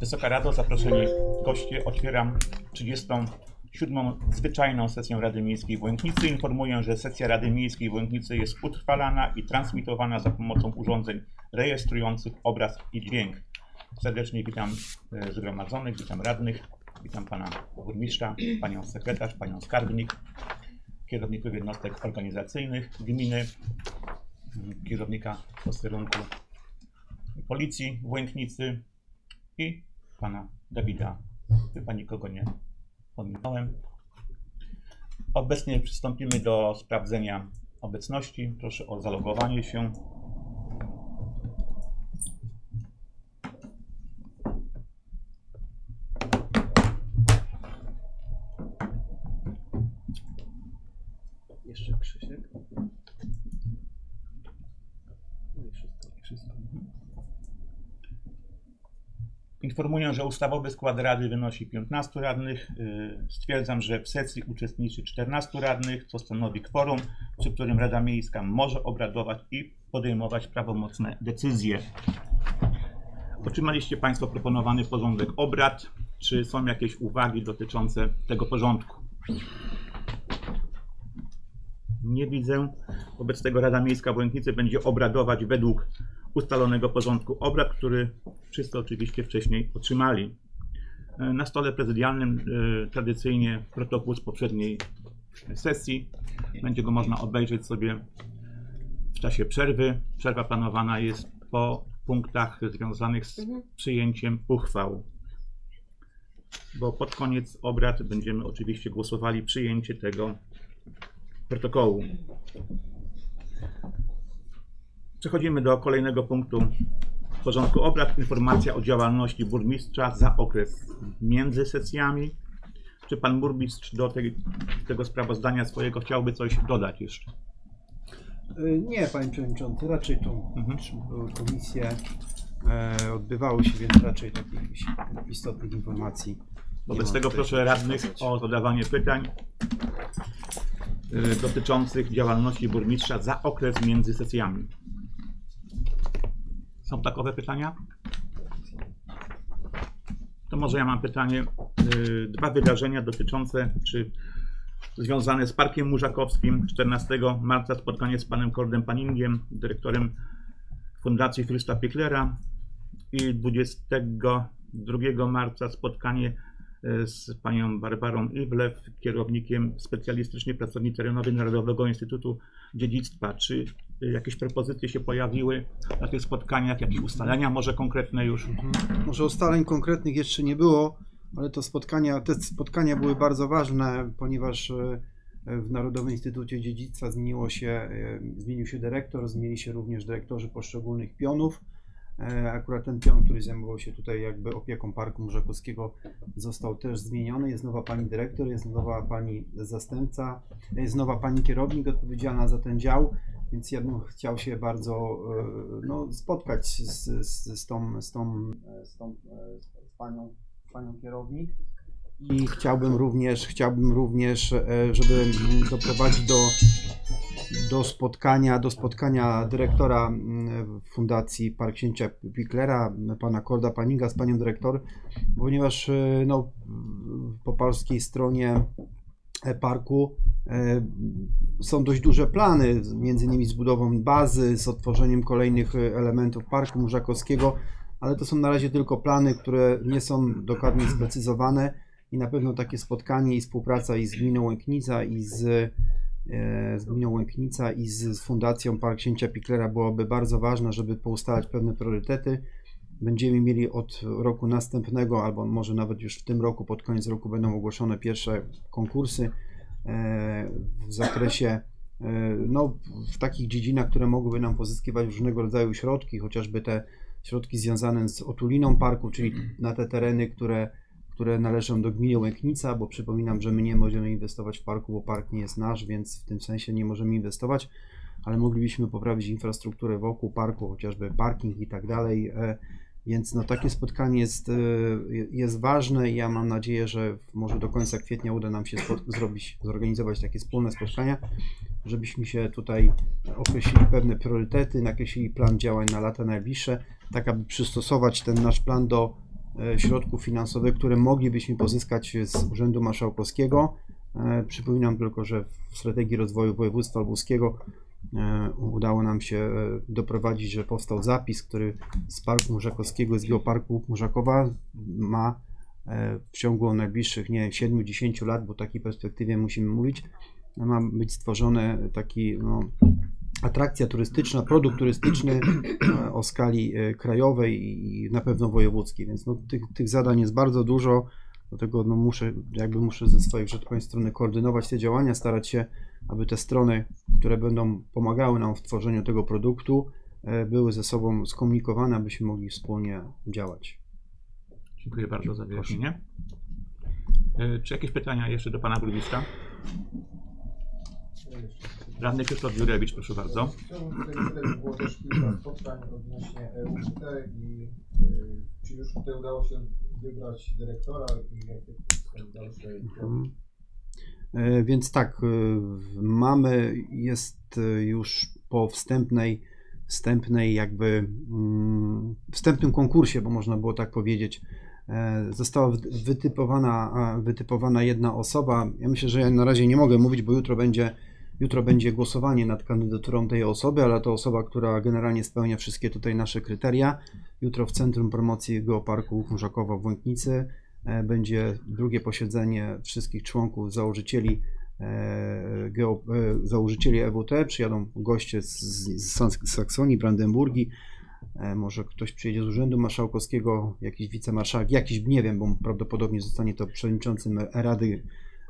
Wysoka Rado, zaproszeni goście, otwieram 37. zwyczajną sesję Rady Miejskiej w Łęknicy. Informuję, że sesja Rady Miejskiej w Łęknicy jest utrwalana i transmitowana za pomocą urządzeń rejestrujących obraz i dźwięk. Serdecznie witam e, zgromadzonych, witam radnych, witam pana burmistrza, panią sekretarz, panią skarbnik, kierowników jednostek organizacyjnych gminy, kierownika posterunku Policji w Łęknicy i pana Dawida. Chyba nikogo nie pominąłem. Obecnie przystąpimy do sprawdzenia obecności. Proszę o zalogowanie się. Jeszcze Krzysiek. No i wszystko. Informuję, że ustawowy skład rady wynosi 15 radnych. Yy, Stwierdzam, że w sesji uczestniczy 14 radnych, co stanowi kworum, przy którym Rada Miejska może obradować i podejmować prawomocne decyzje. Otrzymaliście Państwo proponowany porządek obrad. Czy są jakieś uwagi dotyczące tego porządku? Nie widzę. Wobec tego Rada Miejska w będzie obradować według ustalonego porządku obrad, który wszyscy oczywiście wcześniej otrzymali. E, Na stole prezydialnym e, tradycyjnie protokół z poprzedniej sesji. Będzie go można obejrzeć sobie w czasie przerwy. Przerwa planowana jest po punktach związanych z przyjęciem uchwał. Bo pod koniec obrad będziemy oczywiście głosowali przyjęcie tego protokołu. Przechodzimy do kolejnego punktu porządku obrad. Informacja o działalności burmistrza za okres między sesjami. Czy pan burmistrz do tej, tego sprawozdania swojego chciałby coś dodać jeszcze? Y, Nie, panie przewodniczący, raczej tu Mhm. były komisje e, odbywały się, więc raczej takich istotnych informacji. Wobec tego proszę radnych o zadawanie pytań y, dotyczących działalności burmistrza za okres między sesjami. Są takowe pytania? To może ja mam pytanie. y, Dwa wydarzenia dotyczące, czy związane z Parkiem Murzakowskim. 14 marca spotkanie z panem Kordem Paningiem, dyrektorem Fundacji Frysta Picklera i 22 marca spotkanie z panią Barbarą Iwlew, kierownikiem specjalistycznie pracowni terenowej Narodowego Instytutu Dziedzictwa. Czy e, jakieś propozycje się pojawiły na tych spotkaniach, jakieś ustalenia może konkretne już? Może ustaleń konkretnych jeszcze nie było, ale to spotkania, te spotkania były bardzo ważne, ponieważ e, w Narodowym Instytucie Dziedzictwa zmieniło się, e, zmienił się dyrektor, zmienili się również dyrektorzy poszczególnych pionów. E, Akurat ten pion, który zajmował się tutaj jakby opieką Parku Murzakowskiego został też zmieniony. Jest nowa pani dyrektor, jest nowa pani zastępca, jest nowa pani kierownik odpowiedzialna za ten dział, więc ja bym chciał się bardzo e, no, spotkać z, z, z, tą, z, tą, e, z, tą, z panią, panią kierownik. I chciałbym również, chciałbym również, e, żeby doprowadzić do, do spotkania, do spotkania dyrektora Fundacji Park Księcia Picklera, pana Korda Paniga z panią dyrektor, ponieważ e, no, po polskiej stronie e, parku są dość duże plany, między innymi z budową bazy, z otworzeniem kolejnych elementów Parku Murzakowskiego, ale to są na razie tylko plany, które nie są dokładnie sprecyzowane i na pewno takie spotkanie i współpraca i z gminą Łęknica i z, e, z gminą Łęknica i z, Fundacją Park Księcia Picklera byłoby bardzo ważne, żeby poustalać pewne priorytety. Będziemy mieli od roku następnego, albo może nawet już w tym roku, pod koniec roku będą ogłoszone pierwsze konkursy e, w zakresie e, no, w takich dziedzinach, które mogłyby nam pozyskiwać różnego rodzaju środki, chociażby te środki związane z otuliną parku, czyli na te tereny, które, które należą do gminy Łęknica, bo przypominam, że my nie możemy inwestować w parku, bo park nie jest nasz, więc w tym sensie nie możemy inwestować, ale moglibyśmy poprawić infrastrukturę wokół parku, chociażby parking i tak dalej. E, Więc no, takie spotkanie jest, e, jest ważne i ja mam nadzieję, że może do końca kwietnia uda nam się zrobić, zorganizować takie wspólne spotkania, żebyśmy się tutaj określili pewne priorytety, nakreślili plan działań na lata najbliższe, tak aby przystosować ten nasz plan do środków finansowych, które moglibyśmy pozyskać z Urzędu Marszałkowskiego. E, Przypominam tylko, że w strategii rozwoju województwa lubuskiego e, udało nam się e, doprowadzić, że powstał zapis, który z Parku Murzakowskiego, z Geoparku Murzakowa ma e, w ciągu najbliższych, nie 7-10 lat, bo w takiej perspektywie musimy mówić, ma być stworzony taki no, atrakcja turystyczna, produkt turystyczny e, o skali e, krajowej i na pewno wojewódzkiej, więc no, tych, tych zadań jest bardzo dużo, dlatego no, muszę, jakby muszę ze swojej, że tak strony koordynować te działania, starać się, aby te strony, które będą pomagały nam w tworzeniu tego produktu, e, były ze sobą skomunikowane, abyśmy mogli wspólnie działać. Dziękuję bardzo za wyjaśnienie. Czy jakieś pytania jeszcze do pana burmistrza? Radny Krzysztof Jurewicz, proszę bardzo. Chciałbym tutaj było też kilka spotkań odnośnie EUT i y, czy już tutaj udało się wybrać dyrektora i jakie są dalsze Mhm. E, Więc tak, e, mamy, jest e, już po wstępnej, wstępnej jakby mm, wstępnym konkursie, bo można było tak powiedzieć, e, została wy- wytypowana, wytypowana jedna osoba. Ja myślę, że ja na razie nie mogę mówić, bo jutro będzie, jutro będzie głosowanie nad kandydaturą tej osoby, ale to osoba, która generalnie spełnia wszystkie tutaj nasze kryteria. Jutro w Centrum Promocji Geoparku Chmurzakowa w Łęknicy e, będzie drugie posiedzenie wszystkich członków, założycieli, e, geo, e, założycieli EWT. Przyjadą goście z, z, z Saks- Saksonii, Brandenburgii. Może ktoś przyjedzie z Urzędu Marszałkowskiego, jakiś wicemarszałek, jakiś, nie wiem, bo prawdopodobnie zostanie to przewodniczącym Rady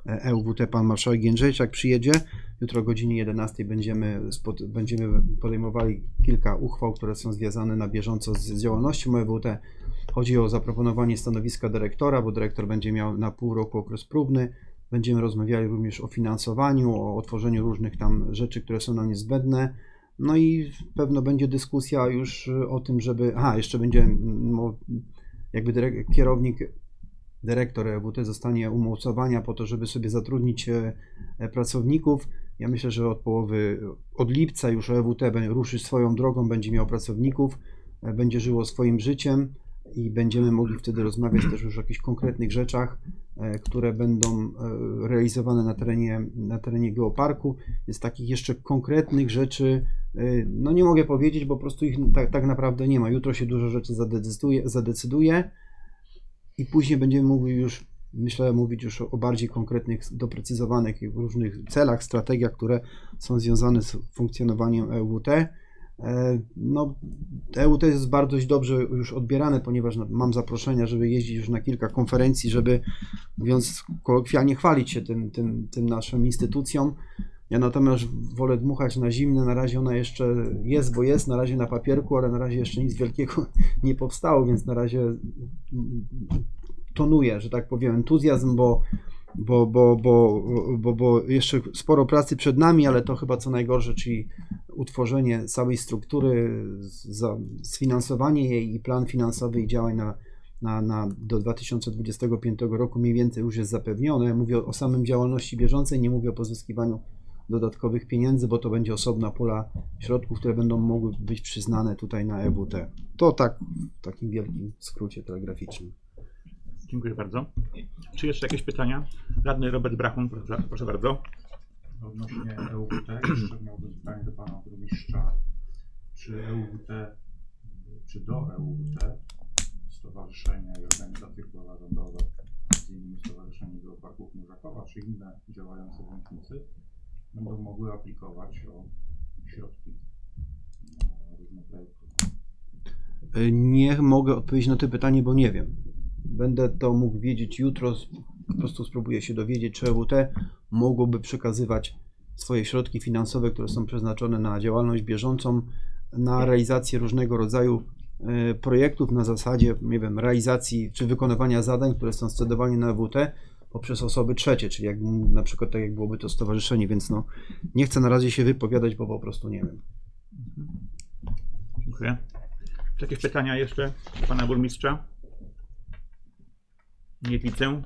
e, EWT pan marszałek Jędrzejczak przyjedzie. Jutro o godzinie 11 będziemy, będziemy podejmowali kilka uchwał, które są związane na bieżąco z, działalnością EWT. Chodzi o zaproponowanie stanowiska dyrektora, bo dyrektor będzie miał na pół roku okres próbny. Będziemy rozmawiali również o finansowaniu, o otworzeniu różnych tam rzeczy, które są nam niezbędne. No i pewno będzie dyskusja już o tym, żeby. Aha, jeszcze będzie mm, jakby kierownik, dyrektor EWT zostanie umocowania po to, żeby sobie zatrudnić e, e, pracowników. Ja myślę, że od połowy, od lipca już EWT ruszy swoją drogą, będzie miał pracowników, e, będzie żyło swoim życiem i będziemy mogli wtedy rozmawiać też już o jakichś konkretnych rzeczach, które będą realizowane na terenie, na terenie geoparku. Więc takich jeszcze konkretnych rzeczy, no nie mogę powiedzieć, bo po prostu ich tak, tak naprawdę nie ma. Jutro się dużo rzeczy zadecyduje, zadecyduje i później będziemy mogli już, myślę, mówić już o, bardziej konkretnych, doprecyzowanych różnych celach, strategiach, które są związane z funkcjonowaniem EWT. E, No, EUT jest bardzo dobrze już odbierane, ponieważ mam zaproszenia, żeby jeździć już na kilka konferencji, żeby, mówiąc kolokwialnie, chwalić się tym, tym, tym instytucją. Ja natomiast wolę dmuchać na zimne, na razie ona jeszcze jest, bo jest, na razie na papierku, ale na razie jeszcze nic wielkiego nie powstało, więc na razie tonuje, że tak powiem, entuzjazm, bo, bo, bo, bo, bo, bo jeszcze sporo pracy przed nami, ale to chyba co najgorsze, czyli utworzenie całej struktury, sfinansowanie jej i plan finansowy i działań na, na, na, do 2025 roku mniej więcej już jest zapewnione. Mówię o, o samym działalności bieżącej, nie mówię o pozyskiwaniu dodatkowych pieniędzy, bo to będzie osobna pula środków, które będą mogły być przyznane tutaj na EWT. To tak w takim wielkim skrócie telegraficznym. Dziękuję bardzo. Czy jeszcze jakieś pytania? Radny Robert Brachun, proszę, proszę bardzo. Odnośnie EUWT, jeszcze miałbym pytanie do pana burmistrza. Czy EUWT, czy do EUWT stowarzyszenia i organizacje pozarządowe, między innymi Stowarzyszenie Geoparków Murzakowa, czy inne działające w Łęknicy, będą mogły aplikować o środki na różne projekty? Y, Nie mogę odpowiedzieć na to pytanie, bo nie wiem. Będę to mógł wiedzieć jutro. Po prostu spróbuję się dowiedzieć, czy EWT mogłoby przekazywać swoje środki finansowe, które są przeznaczone na działalność bieżącą, na realizację różnego rodzaju y, projektów na zasadzie, nie wiem, realizacji czy wykonywania zadań, które są scedowane na EWT poprzez osoby trzecie, czyli jak, na przykład tak jak byłoby to stowarzyszenie, więc no nie chcę na razie się wypowiadać, bo po prostu nie wiem. Dziękuję. Jakieś pytania jeszcze pana burmistrza? Nie widzę.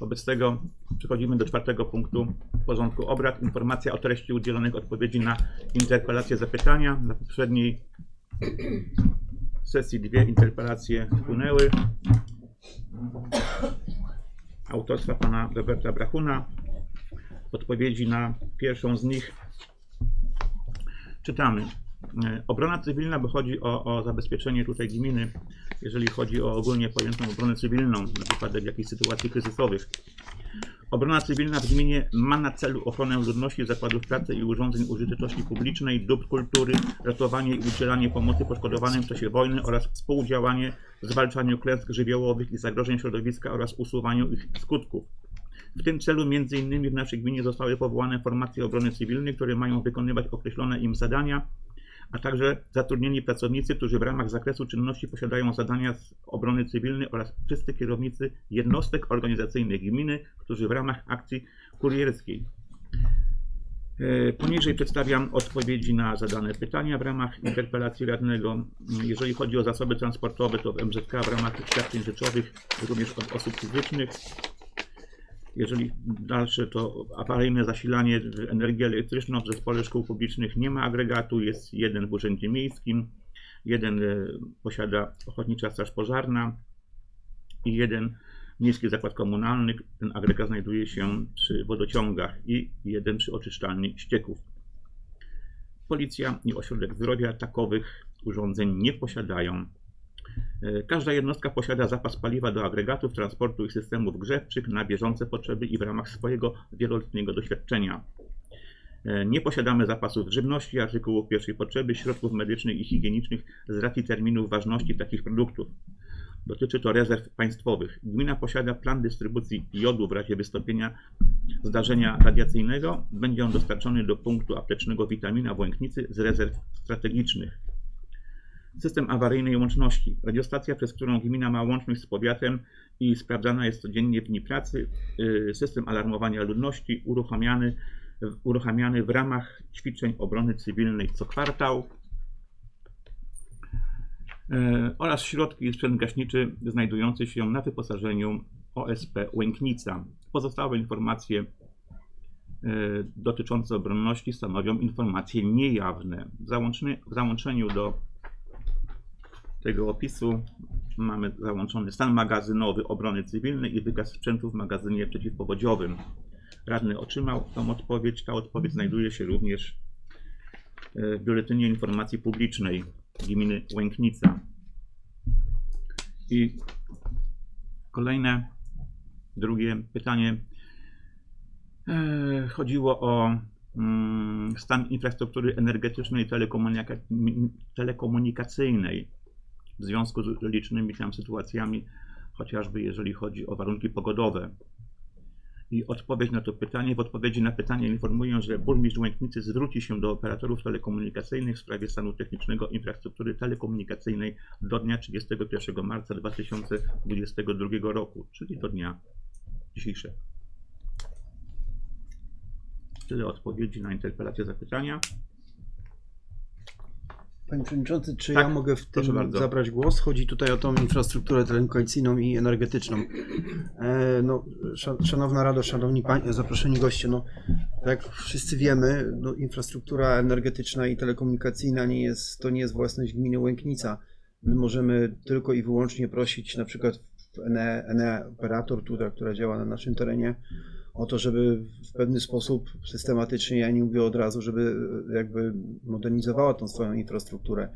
Wobec tego przechodzimy do czwartego punktu porządku obrad. Informacja o treści udzielonych odpowiedzi na interpelacje, zapytania. Na poprzedniej sesji dwie interpelacje wpłynęły. Autorstwa pana Roberta Brachuna. Odpowiedzi na pierwszą z nich czytamy. E, Obrona cywilna, bo chodzi o, o zabezpieczenie tutaj gminy, jeżeli chodzi o ogólnie pojętą obronę cywilną, na wypadek jakichś sytuacji kryzysowych. Obrona cywilna w gminie ma na celu ochronę ludności, zakładów pracy i urządzeń użyteczności publicznej, dóbr kultury, ratowanie i udzielanie pomocy poszkodowanym w czasie wojny oraz współdziałanie w zwalczaniu klęsk żywiołowych i zagrożeń środowiska oraz usuwaniu ich skutków. W tym celu innymi w naszej gminie zostały powołane formacje obrony cywilnej, które mają wykonywać określone im zadania, a także zatrudnieni pracownicy, którzy w ramach zakresu czynności posiadają zadania z obrony cywilnej oraz wszyscy kierownicy jednostek organizacyjnych gminy, którzy w ramach akcji kurierskiej. E, Poniżej przedstawiam odpowiedzi na zadane pytania w ramach interpelacji radnego. Jeżeli chodzi o zasoby transportowe, to w MZK w ramach świadczeń rzeczowych również od osób fizycznych. Jeżeli dalsze, to awaryjne zasilanie energią elektryczną w zespole szkół publicznych nie ma agregatu, jest jeden w urzędzie miejskim, jeden e, posiada Ochotnicza Straż Pożarna i jeden Miejski Zakład Komunalny. Ten agregat znajduje się przy wodociągach i jeden przy oczyszczalni ścieków. Policja i ośrodek zdrowia takowych urządzeń nie posiadają. E, Każda jednostka posiada zapas paliwa do agregatów, transportu i systemów grzewczych na bieżące potrzeby i w ramach swojego wieloletniego doświadczenia. E, Nie posiadamy zapasów żywności, artykułów pierwszej potrzeby, środków medycznych i higienicznych z racji terminów ważności takich produktów. Dotyczy to rezerw państwowych. Gmina posiada plan dystrybucji jodu w razie wystąpienia zdarzenia radiacyjnego. Będzie on dostarczony do punktu aptecznego witamina w Łęknicy z rezerw strategicznych. System awaryjnej łączności. Radiostacja, przez którą gmina ma łączność z powiatem i sprawdzana jest codziennie w dni pracy. Y, System alarmowania ludności uruchamiany, uruchamiany w ramach ćwiczeń obrony cywilnej co kwartał. Y, Oraz środki i sprzęt gaśniczy znajdujący się na wyposażeniu OSP Łęknica. Pozostałe informacje y, dotyczące obronności stanowią informacje niejawne. W, w załączeniu do tego opisu mamy załączony stan magazynowy obrony cywilnej i wykaz sprzętu w magazynie przeciwpowodziowym. Radny otrzymał tą odpowiedź. Ta odpowiedź znajduje się również e, w Biuletynie Informacji Publicznej gminy Łęknica. I kolejne, drugie pytanie. E, Chodziło o mm, stan infrastruktury energetycznej i telekomunika- telekomunikacyjnej w związku z licznymi tam sytuacjami, chociażby jeżeli chodzi o warunki pogodowe. I odpowiedź na to pytanie, w odpowiedzi na pytanie informuję, że burmistrz Łęknicy zwróci się do operatorów telekomunikacyjnych w sprawie stanu technicznego infrastruktury telekomunikacyjnej do dnia 31 marca 2022 roku, czyli do dnia dzisiejszego. Tyle odpowiedzi na interpelację zapytania. Panie Przewodniczący, czy Tak, ja mogę w tym zabrać głos? Chodzi tutaj o tą infrastrukturę telekomunikacyjną i energetyczną. E, no, szan- szanowna Rado, szanowni pań, zaproszeni goście, no, jak wszyscy wiemy, no, infrastruktura energetyczna i telekomunikacyjna nie jest, to nie jest własność gminy Łęknica. My możemy tylko i wyłącznie prosić na przykład ENE, ENE operator, tutaj, która działa na naszym terenie, o to, żeby w pewny sposób systematycznie, ja nie mówię od razu, żeby e, jakby modernizowała tą swoją infrastrukturę.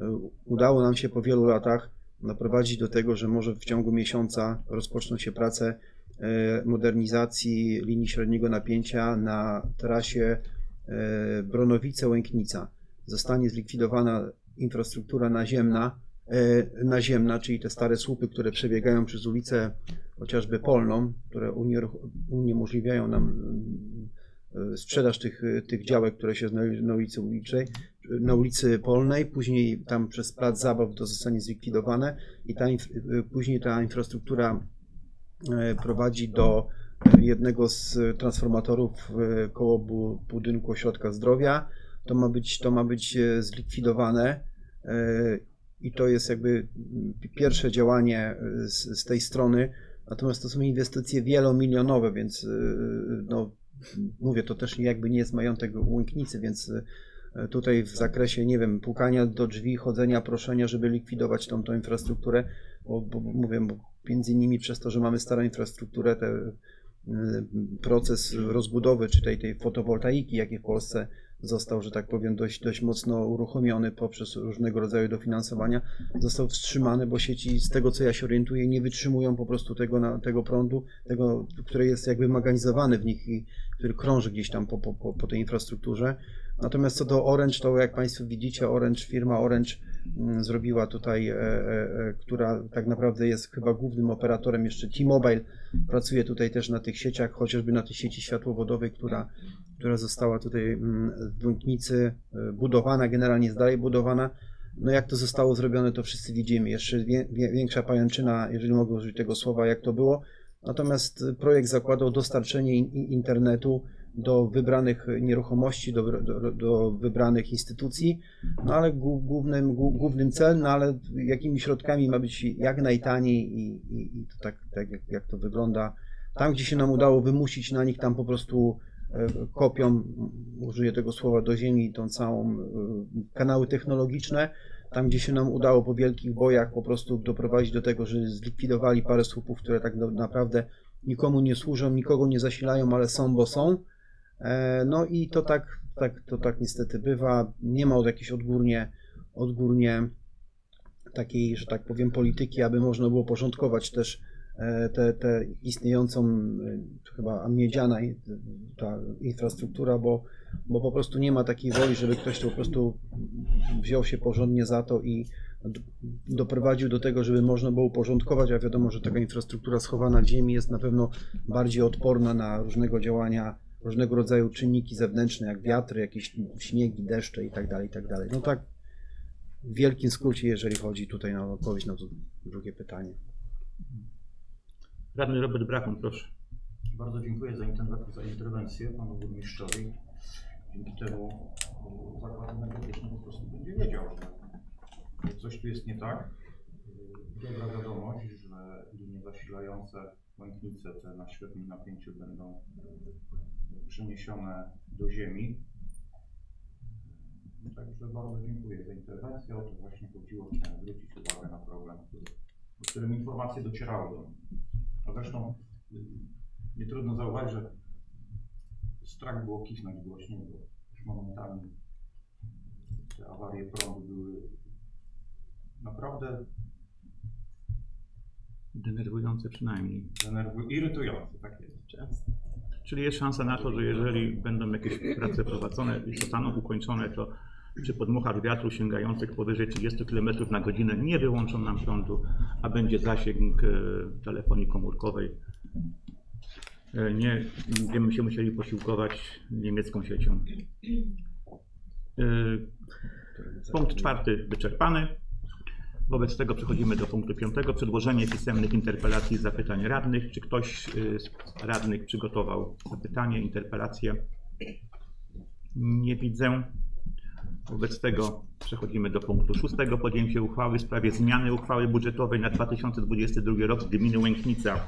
E, Udało nam się po wielu latach doprowadzić do tego, że może w ciągu miesiąca rozpoczną się prace e, modernizacji linii średniego napięcia na trasie Bronowice-Łęknica. Zostanie zlikwidowana infrastruktura naziemna, naziemna, czyli te stare słupy, które przebiegają przez ulicę chociażby Polną, które uniemożliwiają nam e, sprzedaż tych, e, tych działek, które się znajdują na ulicy na ulicy Polnej, później tam przez plac zabaw to zostanie zlikwidowane i ta, e, później ta infrastruktura e, prowadzi do e, jednego z transformatorów e, koło bu- budynku ośrodka zdrowia. To ma być, to ma być e, zlikwidowane e, i to jest jakby pierwsze działanie y, z, z tej strony. Natomiast to są inwestycje wielomilionowe, więc y, no, mówię, to też jakby nie jest majątek Łęknicy, więc y, tutaj w zakresie, nie wiem, pukania do drzwi, chodzenia, proszenia, żeby likwidować tą, tą infrastrukturę, bo, bo mówię, bo między innymi przez to, że mamy starą infrastrukturę, te, proces rozbudowy, czy tej, tej fotowoltaiki, jaki w Polsce został, że tak powiem, dość, dość mocno uruchomiony poprzez różnego rodzaju dofinansowania, został wstrzymany, bo sieci, z tego co ja się orientuję, nie wytrzymują po prostu tego, na, tego prądu, tego, który jest jakby mechanizowany w nich i który krąży gdzieś tam po, po, po, tej infrastrukturze. Natomiast co do Orange, to jak Państwo widzicie, Orange, firma Orange zrobiła tutaj, e, e, e, która tak naprawdę jest chyba głównym operatorem, jeszcze T-Mobile pracuje tutaj też na tych sieciach, chociażby na tej sieci światłowodowej, która, która została tutaj mm, w Błękitnicy e, budowana, generalnie jest dalej budowana. No jak to zostało zrobione, to wszyscy widzimy. Jeszcze większa pajęczyna, jeżeli mogę użyć tego słowa, jak to było. Natomiast projekt zakładał dostarczenie in, in- internetu do wybranych nieruchomości, do, do, do wybranych instytucji, no ale głó- głównym, głó- głównym cel, no ale jakimi środkami ma być jak najtaniej i, i, i to tak, tak jak, jak to wygląda. Tam, gdzie się nam udało wymusić na nich, tam po prostu e, kopią, użyję tego słowa, do ziemi tą całą e, kanały technologiczne. Tam, gdzie się nam udało po wielkich bojach po prostu doprowadzić do tego, że zlikwidowali parę słupów, które tak naprawdę nikomu nie służą, nikogo nie zasilają, ale są, bo są. E, No i to tak, tak, to tak niestety bywa. Nie ma od jakiejś odgórnie, odgórnie takiej, że tak powiem, polityki, aby można było porządkować też e, tę te, te istniejącą e, chyba miedziana ta infrastruktura, bo, bo po prostu nie ma takiej woli, żeby ktoś to po prostu wziął się porządnie za to i doprowadził do tego, żeby można było uporządkować, a wiadomo, że taka infrastruktura schowana w ziemi jest na pewno bardziej odporna na różnego działania, różnego rodzaju czynniki zewnętrzne, jak wiatry, jakieś śniegi, deszcze i tak dalej, i tak dalej. No tak w wielkim skrócie, jeżeli chodzi tutaj na odpowiedź na to drugie pytanie. Radny Robert Brachon, proszę. Bardzo dziękuję za, interwe- za interwencję panu burmistrzowi. Dzięki temu y, zakład energetyczny po prostu będzie wiedział, że coś tu jest nie tak. Y, Dobra wiadomość, że linie zasilające Łęknice te na średnim napięciu będą przeniesione do ziemi. Także bardzo dziękuję za interwencję. O to właśnie chodziło. Chciałem zwrócić uwagę na problem, który, o którym informacje docierały do mnie. A zresztą y, nie trudno zauważyć, że strach było kisnąć głośniej, bo już momentami te awarie prądu były naprawdę Denerwujące przynajmniej. denerwu- irytujące, tak jest. Czyli jest szansa na to, że jeżeli będą jakieś prace prowadzone i zostaną ukończone, to przy podmuchach wiatru sięgających powyżej 30 km na godzinę nie wyłączą nam prądu, a będzie zasięg e, telefonii komórkowej. E, Nie będziemy się musieli posiłkować niemiecką siecią. E, Punkt czwarty wyczerpany. Wobec tego przechodzimy do punktu piątego. Przedłożenie pisemnych interpelacji i zapytań radnych. Czy ktoś y, z radnych przygotował zapytanie, interpelację? Nie widzę. Wobec tego przechodzimy do punktu szóstego. Podjęcie uchwały w sprawie zmiany uchwały budżetowej na 2022 rok gminy Łęknica.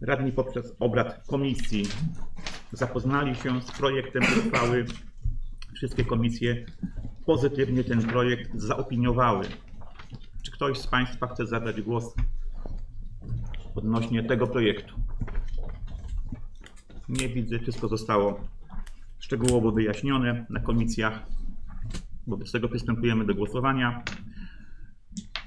Radni poprzez obrad komisji zapoznali się z projektem uchwały. Wszystkie komisje pozytywnie ten projekt zaopiniowały. Czy ktoś z Państwa chce zabrać głos odnośnie tego projektu? Nie widzę, wszystko zostało szczegółowo wyjaśnione na komisjach. Wobec tego przystępujemy do głosowania.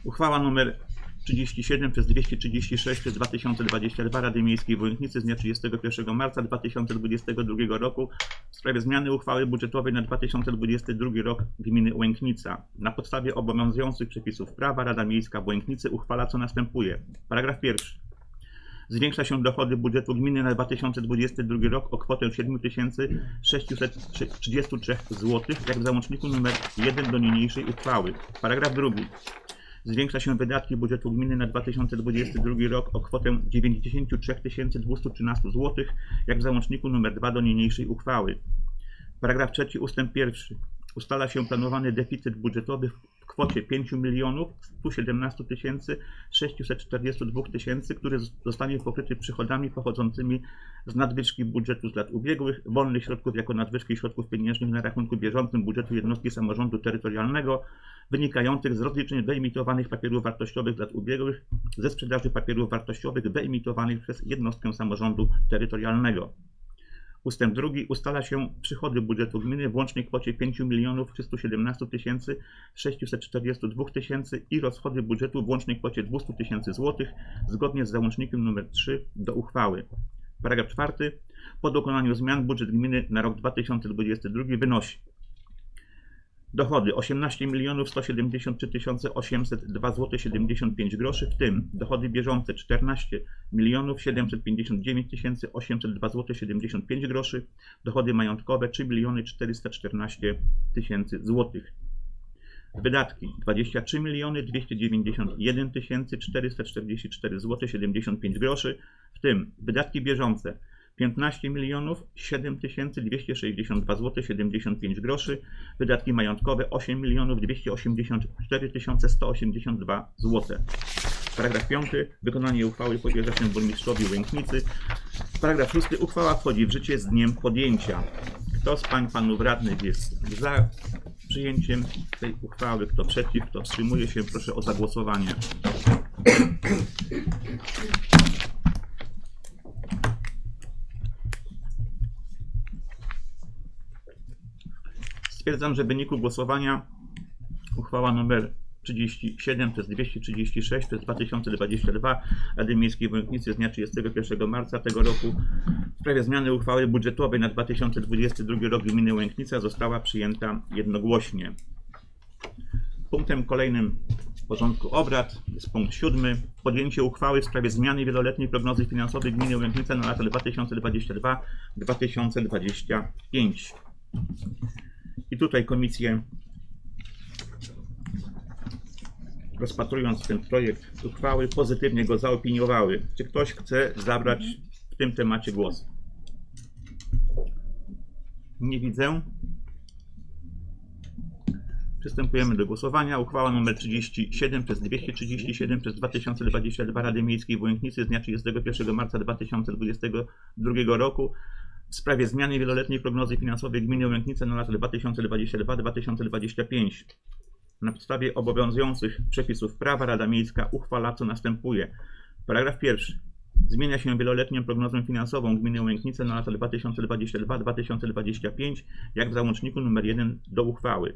Uchwała numer 37 przez 236 przez 2022 Rady Miejskiej w Wojnicy z dnia 31 marca 2022 roku w sprawie zmiany uchwały budżetowej na 2022 rok gminy Łęknica. Na podstawie obowiązujących przepisów prawa Rada Miejska Łęknicy uchwala co następuje. Paragraf pierwszy. Zwiększa się dochody budżetu gminy na 2022 rok o kwotę 7633 zł, jak w załączniku nr 1 do niniejszej uchwały. Paragraf drugi. Zwiększa się wydatki budżetu gminy na 2022 rok o kwotę 93 213 zł, jak w załączniku nr 2 do niniejszej uchwały. Paragraf trzeci ustęp pierwszy. Ustala się planowany deficyt budżetowy w kwocie 5 milionów 117 tysięcy 642 tysięcy, który zostanie pokryty przychodami pochodzącymi z nadwyżki budżetu z lat ubiegłych, wolnych środków jako nadwyżki środków pieniężnych na rachunku bieżącym budżetu jednostki samorządu terytorialnego, wynikających z rozliczeń wyemitowanych papierów wartościowych z lat ubiegłych ze sprzedaży papierów wartościowych wyemitowanych przez jednostkę samorządu terytorialnego. Ustęp drugi ustala się przychody budżetu gminy w łącznej kwocie 5 milionów 317 tysięcy 642 tysięcy i rozchody budżetu w łącznej kwocie 200 tysięcy złotych zgodnie z załącznikiem nr 3 do uchwały. Paragraf czwarty. Po dokonaniu zmian budżet gminy na rok 2022 wynosi Dochody 18 milionów 173 tysiące 802 zł 75 groszy, w tym dochody bieżące 14 milionów 759 tysięcy 802 zł 75 groszy, dochody majątkowe 3 miliony 414 tysięcy złotych. Wydatki 23 miliony 291 tysięcy 444 zł 75 groszy, w tym wydatki bieżące 15 milionów 7 tysięcy 262 zł 75 groszy, wydatki majątkowe 8 milionów 284 tysiące 182 zł. Paragraf 5. Wykonanie uchwały powierza się burmistrzowi Łęknicy. Paragraf 6. Uchwała wchodzi w życie z dniem podjęcia. Kto z pań panów radnych jest za przyjęciem tej uchwały, kto przeciw, kto wstrzymuje się, proszę o zagłosowanie. Stwierdzam, że w wyniku głosowania uchwała nr 37 przez 236 przez 2022 Rady Miejskiej w Łęknicy z dnia 31 marca tego roku w sprawie zmiany uchwały budżetowej na 2022 rok gminy Łęknica została przyjęta jednogłośnie. Punktem kolejnym porządku obrad jest punkt siódmy. Podjęcie uchwały w sprawie zmiany wieloletniej prognozy finansowej gminy Łęknica na lata 2022-2025. I tutaj komisje, rozpatrując ten projekt uchwały, pozytywnie go zaopiniowały. Czy ktoś chce zabrać w tym temacie głos? Nie widzę. Przystępujemy do głosowania. Uchwała nr 37 przez 237 przez 2022 Rady Miejskiej w Łęknicy z dnia 31 marca 2022 roku w sprawie zmiany wieloletniej prognozy finansowej gminy Łęknice na lata 2022-2025. Na podstawie obowiązujących przepisów prawa Rada Miejska uchwala co następuje. Paragraf pierwszy. Zmienia się wieloletnią prognozę finansową gminy Łęknice na lata 2022-2025, jak w załączniku nr 1 do uchwały.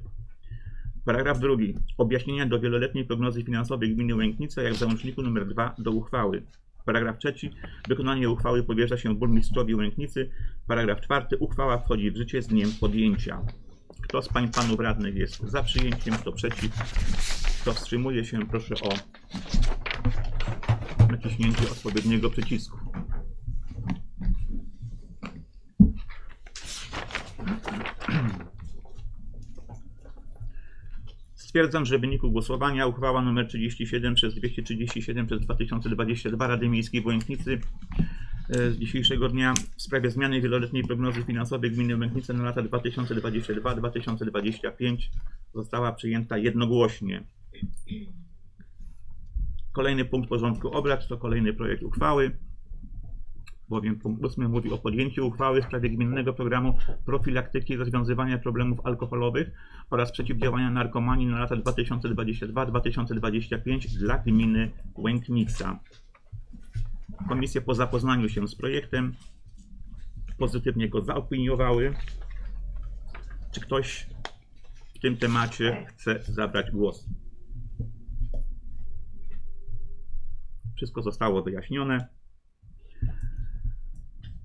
Paragraf drugi. Objaśnienia do wieloletniej prognozy finansowej gminy Łęknice, jak w załączniku nr 2 do uchwały. Paragraf trzeci. Wykonanie uchwały powierza się burmistrzowi Łęknicy. Paragraf czwarty. Uchwała wchodzi w życie z dniem podjęcia. Kto z pań panów radnych jest za przyjęciem, kto przeciw, kto wstrzymuje się, proszę o naciśnięcie odpowiedniego przycisku. Stwierdzam, że w wyniku głosowania uchwała nr 37 przez 237 przez 2022 Rady Miejskiej w e, z dzisiejszego dnia w sprawie zmiany wieloletniej prognozy finansowej gminy Łęknice na lata 2022-2025 została przyjęta jednogłośnie. Kolejny punkt porządku obrad to kolejny projekt uchwały, bowiem punkt 8 mówi o podjęciu uchwały w sprawie gminnego programu profilaktyki i rozwiązywania problemów alkoholowych oraz przeciwdziałania narkomanii na lata 2022-2025 dla gminy Łęknica. Komisje po zapoznaniu się z projektem pozytywnie go zaopiniowały. Czy ktoś w tym temacie chce zabrać głos? Wszystko zostało wyjaśnione.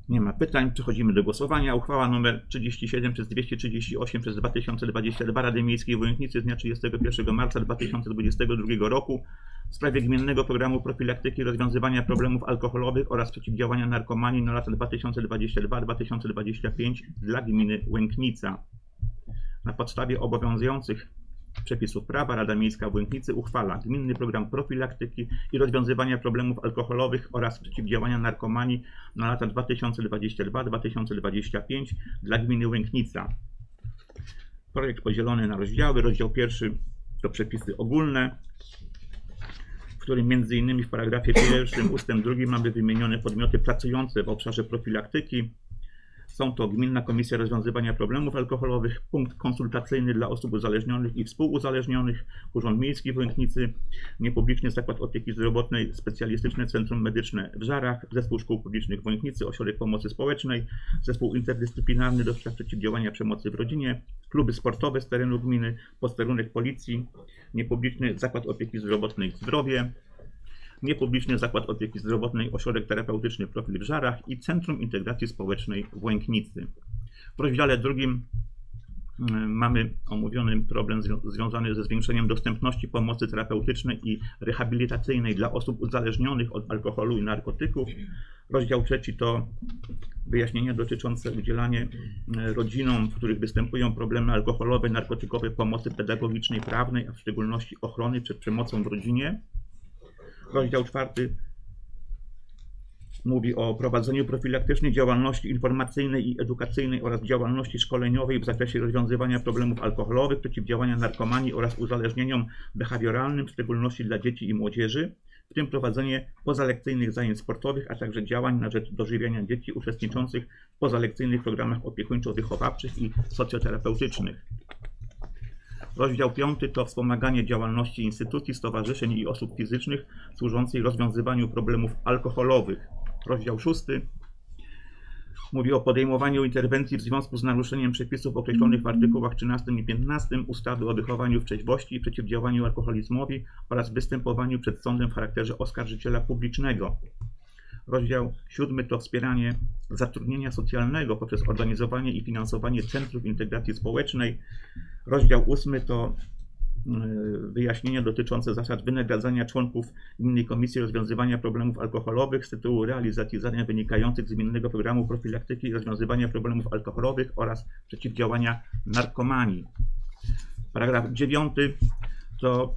Nie ma pytań. Przechodzimy do głosowania. Uchwała nr 37 przez 238 przez 2022 Rady Miejskiej w Łęknicy z dnia 31 marca 2022 roku w sprawie gminnego programu profilaktyki rozwiązywania problemów alkoholowych oraz przeciwdziałania narkomanii na lata 2022-2025 dla gminy Łęknica. Na podstawie obowiązujących przepisów prawa Rada Miejska w Łęknicy uchwala gminny program profilaktyki i rozwiązywania problemów alkoholowych oraz przeciwdziałania narkomanii na lata 2022-2025 dla gminy Łęknica. Projekt podzielony na rozdziały. Rozdział pierwszy to przepisy ogólne, w którym między innymi w paragrafie pierwszym ustęp drugi mamy wymienione podmioty pracujące w obszarze profilaktyki. Są to Gminna Komisja Rozwiązywania Problemów Alkoholowych, punkt konsultacyjny dla osób uzależnionych i współuzależnionych, Urząd Miejski w Łęknicy, Niepubliczny Zakład Opieki Zdrowotnej, Specjalistyczne Centrum Medyczne w Żarach, Zespół Szkół Publicznych w Łęknicy, Ośrodek Pomocy Społecznej, Zespół Interdyscyplinarny do spraw przeciwdziałania przemocy w rodzinie, kluby sportowe z terenu gminy, posterunek policji, Niepubliczny Zakład Opieki Zdrowotnej Zdrowie, Niepubliczny Zakład Opieki Zdrowotnej, Ośrodek Terapeutyczny Profil w Żarach i Centrum Integracji Społecznej w Łęknicy. W rozdziale drugim mm, mamy omówiony problem zwią- związany ze zwiększeniem dostępności pomocy terapeutycznej i rehabilitacyjnej dla osób uzależnionych od alkoholu i narkotyków. Rozdział trzeci to wyjaśnienia dotyczące udzielania e, rodzinom, w których występują problemy alkoholowe, narkotykowe, pomocy pedagogicznej, prawnej, a w szczególności ochrony przed przemocą w rodzinie. Rozdział czwarty mówi o prowadzeniu profilaktycznej działalności informacyjnej i edukacyjnej oraz działalności szkoleniowej w zakresie rozwiązywania problemów alkoholowych, przeciwdziałania narkomanii oraz uzależnieniom behawioralnym, w szczególności dla dzieci i młodzieży, w tym prowadzenie pozalekcyjnych zajęć sportowych, a także działań na rzecz dożywiania dzieci uczestniczących w pozalekcyjnych programach opiekuńczo-wychowawczych i socjoterapeutycznych. Rozdział 5 to wspomaganie działalności instytucji, stowarzyszeń i osób fizycznych służącej rozwiązywaniu problemów alkoholowych. Rozdział 6 mówi o podejmowaniu interwencji w związku z naruszeniem przepisów określonych w artykułach 13 i 15 ustawy o wychowaniu w trzeźwości i przeciwdziałaniu alkoholizmowi oraz występowaniu przed sądem w charakterze oskarżyciela publicznego. Rozdział 7 to wspieranie zatrudnienia socjalnego poprzez organizowanie i finansowanie centrów integracji społecznej. Rozdział 8 to y, wyjaśnienia dotyczące zasad wynagradzania członków Gminnej Komisji Rozwiązywania Problemów Alkoholowych z tytułu realizacji zadań wynikających z Gminnego Programu Profilaktyki i Rozwiązywania Problemów Alkoholowych oraz przeciwdziałania narkomanii. Paragraf 9 to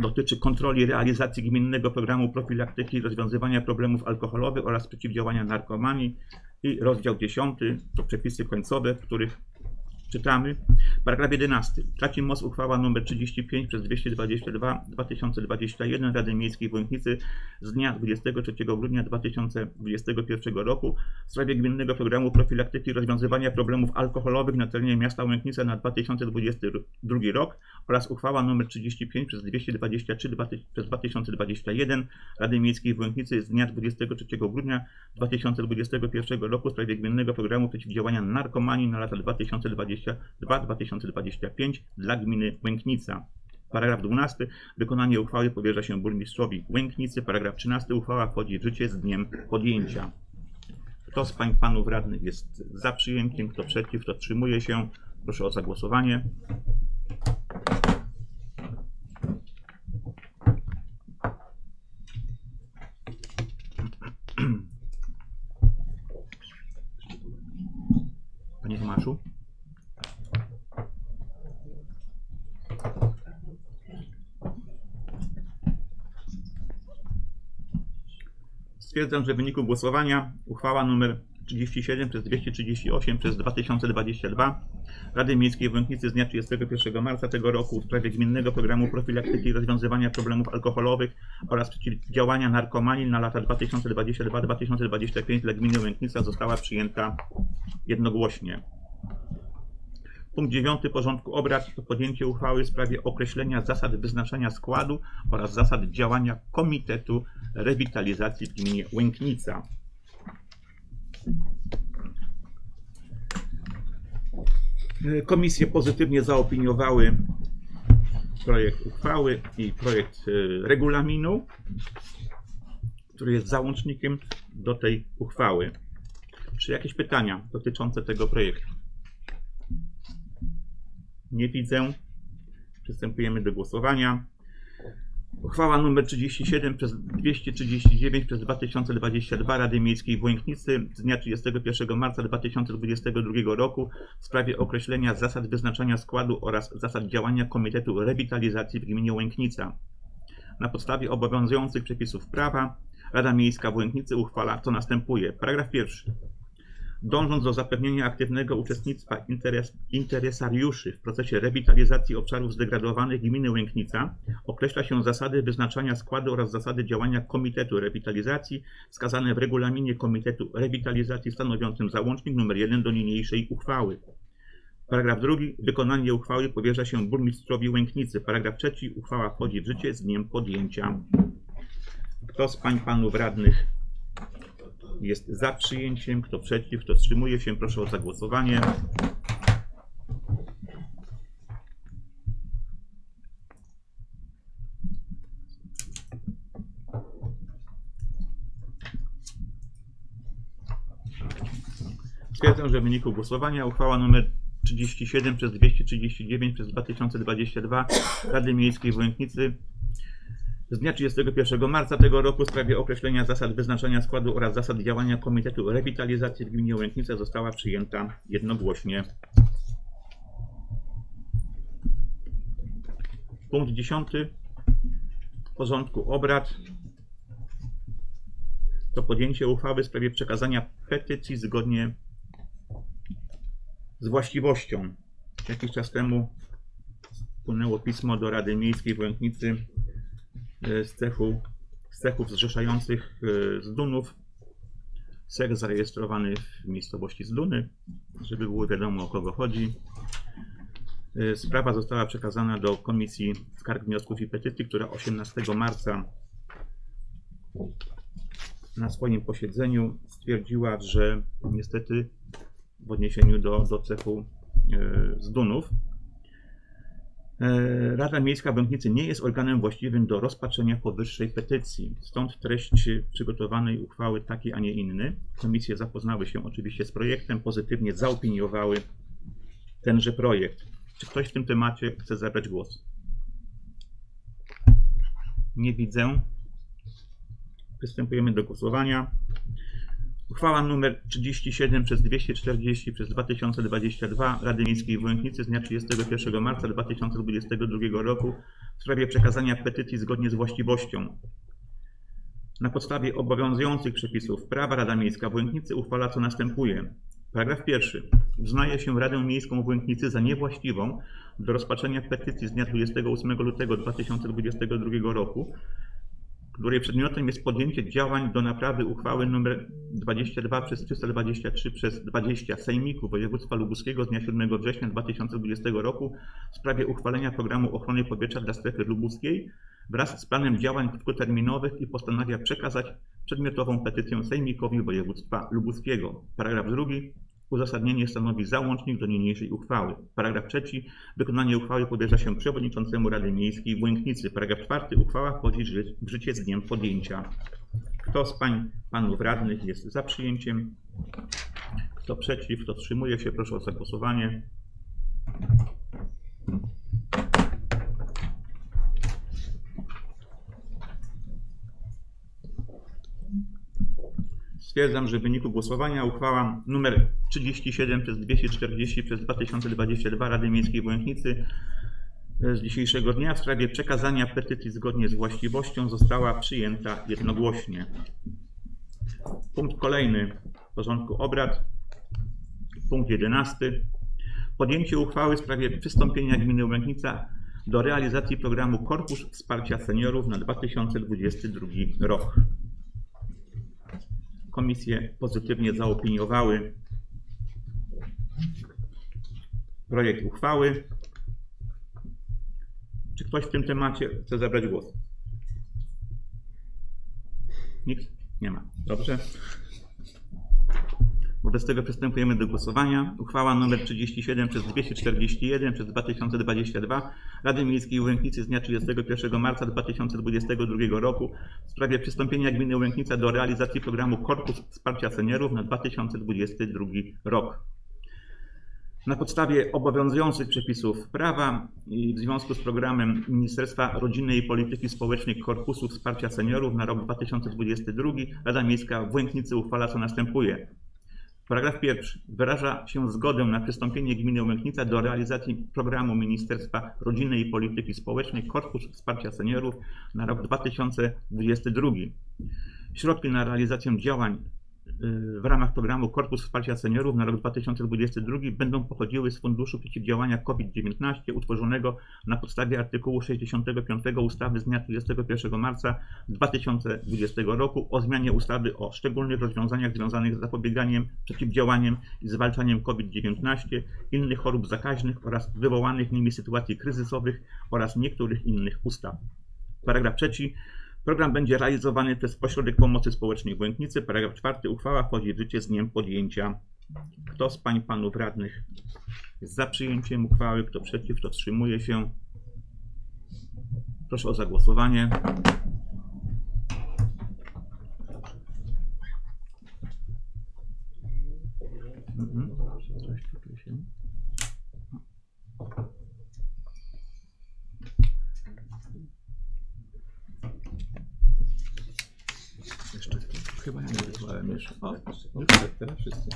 dotyczy kontroli realizacji Gminnego Programu Profilaktyki i Rozwiązywania Problemów Alkoholowych oraz przeciwdziałania narkomanii i rozdział 10 to przepisy końcowe, w których czytamy. Paragraf 11. Traci moc uchwała nr 35 przez 222 2021 Rady Miejskiej w Łęknicy z dnia 23 grudnia 2021 roku w sprawie Gminnego Programu Profilaktyki i Rozwiązywania Problemów Alkoholowych na terenie miasta Łęknica na 2022 rok oraz uchwała nr 35 przez 223 2000 przez 2021 Rady Miejskiej w Łęknicy z dnia 23 grudnia 2021 roku w sprawie Gminnego Programu Przeciwdziałania Narkomanii na lata 2022-2025 dla gminy Łęknica. Paragraf 12. Wykonanie uchwały powierza się burmistrzowi Łęknicy. Paragraf 13. Uchwała wchodzi w życie z dniem podjęcia. Kto z pań panów radnych jest za przyjęciem, kto przeciw, kto wstrzymuje się? Proszę o zagłosowanie. Panie Tomaszu? Stwierdzam, że w wyniku głosowania uchwała nr 37 przez 238 przez 2022 Rady Miejskiej w Łęknicy z dnia 31 marca tego roku w sprawie Gminnego Programu Profilaktyki i Rozwiązywania Problemów Alkoholowych oraz Przeciwdziałania Narkomanii na lata 2022-2025 dla Gminy Łęknica została przyjęta jednogłośnie. Punkt 9 porządku obrad to podjęcie uchwały w sprawie określenia zasad wyznaczania składu oraz zasad działania Komitetu Rewitalizacji w gminie Łęknica. Komisje pozytywnie zaopiniowały projekt uchwały i projekt e, regulaminu, który jest załącznikiem do tej uchwały. Czy jakieś pytania dotyczące tego projektu? Nie widzę. Przystępujemy do głosowania. Uchwała nr 37 przez 239 przez 2022 Rady Miejskiej w Łęknicy z dnia 31 marca 2022 roku w sprawie określenia zasad wyznaczania składu oraz zasad działania Komitetu Rewitalizacji w gminie Łęknica. Na podstawie obowiązujących przepisów prawa Rada Miejska w Łęknicy uchwala co następuje. Paragraf pierwszy. Dążąc do zapewnienia aktywnego uczestnictwa interes, interesariuszy w procesie rewitalizacji obszarów zdegradowanych gminy Łęknica, określa się zasady wyznaczania składu oraz zasady działania Komitetu Rewitalizacji wskazane w regulaminie Komitetu Rewitalizacji stanowiącym załącznik nr 1 do niniejszej uchwały. Paragraf drugi. Wykonanie uchwały powierza się burmistrzowi Łęknicy. Paragraf trzeci. Uchwała wchodzi w życie z dniem podjęcia. Kto z pań panów radnych jest za przyjęciem, kto przeciw, kto wstrzymuje się, proszę o zagłosowanie. Stwierdzam, że w wyniku głosowania uchwała nr 37 przez 239 przez 2022 Rady Miejskiej w Łęknicy z dnia 31 marca tego roku w sprawie określenia zasad wyznaczania składu oraz zasad działania Komitetu Rewitalizacji w gminie Łęknica została przyjęta jednogłośnie. Punkt 10 porządku obrad to podjęcie uchwały w sprawie przekazania petycji zgodnie z właściwością. Jakiś czas temu wpłynęło pismo do Rady Miejskiej w Łęknicy z, cechu, z cechów zrzeszających e, z Dunów. Cech zarejestrowany w miejscowości Zduny, żeby było wiadomo o kogo chodzi. E, Sprawa została przekazana do Komisji Skarg, Wniosków i Petycji, która 18 marca na swoim posiedzeniu stwierdziła, że niestety w odniesieniu do, do cechu e, z Dunów. E, Rada Miejska w Łęknicy nie jest organem właściwym do rozpatrzenia powyższej petycji. Stąd treść przygotowanej uchwały taki, a nie inny. Komisje zapoznały się oczywiście z projektem, pozytywnie zaopiniowały tenże projekt. Czy ktoś w tym temacie chce zabrać głos? Nie widzę. Przystępujemy do głosowania. Uchwała nr 37 przez 240 przez 2022 Rady Miejskiej w Łęknicy z dnia 31 marca 2022 roku w sprawie przekazania petycji zgodnie z właściwością. Na podstawie obowiązujących przepisów prawa Rada Miejska w Łęknicy uchwala co następuje. Paragraf pierwszy. Uznaje się Radę Miejską w Łęknicy za niewłaściwą do rozpatrzenia petycji z dnia 28 lutego 2022 roku której przedmiotem jest podjęcie działań do naprawy uchwały nr 22 przez 323 przez 20 Sejmiku Województwa Lubuskiego z dnia 7 września 2020 roku w sprawie uchwalenia programu ochrony powietrza dla strefy lubuskiej wraz z planem działań krótkoterminowych i postanawia przekazać przedmiotową petycję Sejmikowi Województwa Lubuskiego. Paragraf drugi. Uzasadnienie stanowi załącznik do niniejszej uchwały. Paragraf trzeci. Wykonanie uchwały powierza się przewodniczącemu Rady Miejskiej w Łęknicy. Paragraf czwarty. Uchwała wchodzi w życie z dniem podjęcia. Kto z pań, panów radnych jest za przyjęciem? Kto przeciw? Kto wstrzymuje się? Proszę o zagłosowanie. Stwierdzam, że w wyniku głosowania uchwała nr 37 przez 240 przez 2022 Rady Miejskiej w e, z dzisiejszego dnia w sprawie przekazania petycji zgodnie z właściwością została przyjęta jednogłośnie. Punkt kolejny porządku obrad. Punkt 11. Podjęcie uchwały w sprawie przystąpienia gminy Łęknica do realizacji programu Korpus Wsparcia Seniorów na 2022 rok. Komisje pozytywnie zaopiniowały projekt uchwały. Czy ktoś w tym temacie chce zabrać głos? Nikt? Nie ma. Dobrze. Wobec tego przystępujemy do głosowania. Uchwała nr 37 przez 241 przez 2022 Rady Miejskiej Łęknicy z dnia 31 marca 2022 roku w sprawie przystąpienia gminy Łęknica do realizacji programu Korpus Wsparcia Seniorów na 2022 rok. Na podstawie obowiązujących przepisów prawa i w związku z programem Ministerstwa Rodziny i Polityki Społecznej Korpusu Wsparcia Seniorów na rok 2022 Rada Miejska w Łęknicy uchwala co następuje. Paragraf pierwszy. Wyraża się zgodę na przystąpienie gminy Łęknica do realizacji programu Ministerstwa Rodziny i Polityki Społecznej Korpus Wsparcia Seniorów na rok 2022. Środki na realizację działań w ramach programu Korpus Wsparcia Seniorów na rok 2022 będą pochodziły z Funduszu Przeciwdziałania COVID-19 utworzonego na podstawie artykułu 65 ustawy z dnia 31 marca 2020 roku o zmianie ustawy o szczególnych rozwiązaniach związanych z zapobieganiem, przeciwdziałaniem i zwalczaniem COVID-19, innych chorób zakaźnych oraz wywołanych nimi sytuacji kryzysowych oraz niektórych innych ustaw. Paragraf trzeci. Program będzie realizowany przez Ośrodek Pomocy Społecznej w Błękitnicy. Paragraf czwarty. Uchwała wchodzi w życie z dniem podjęcia. Kto z pań panów radnych jest za przyjęciem uchwały? Kto przeciw? Kto wstrzymuje się? Proszę o zagłosowanie. Mhm. Coś tutaj się... Jeszcze chyba ja nie wysłałem jeszcze. O, już tak, teraz wszyscy.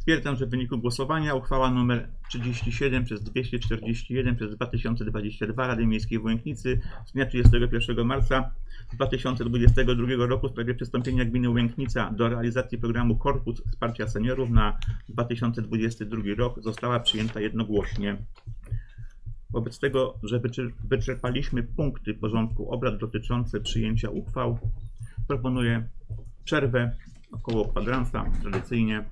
Stwierdzam, że w wyniku głosowania uchwała nr 37 przez 241 przez 2022 Rady Miejskiej w Łęknicy z dnia 31 marca 2022 roku w sprawie przystąpienia gminy Łęknica do realizacji programu Korpus Wsparcia Seniorów na 2022 rok została przyjęta jednogłośnie. Wobec tego, że wyczer- wyczerpaliśmy punkty porządku obrad dotyczące przyjęcia uchwał, proponuję przerwę około kwadransa, tradycyjnie.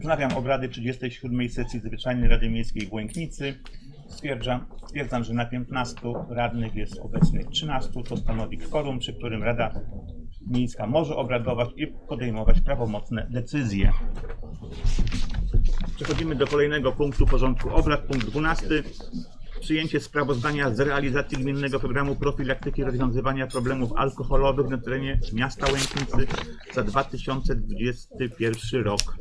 Wznawiam obrady 37 sesji zwyczajnej Rady Miejskiej w Błęknicy. Stwierdzam, stwierdzam, że na 15 radnych jest obecnych 13. To stanowi kworum, przy którym Rada Miejska może obradować i podejmować prawomocne decyzje. Przechodzimy do kolejnego punktu porządku obrad, punkt 12. Przyjęcie sprawozdania z realizacji gminnego programu profilaktyki rozwiązywania problemów alkoholowych na terenie miasta Łęknicy za 2021 rok.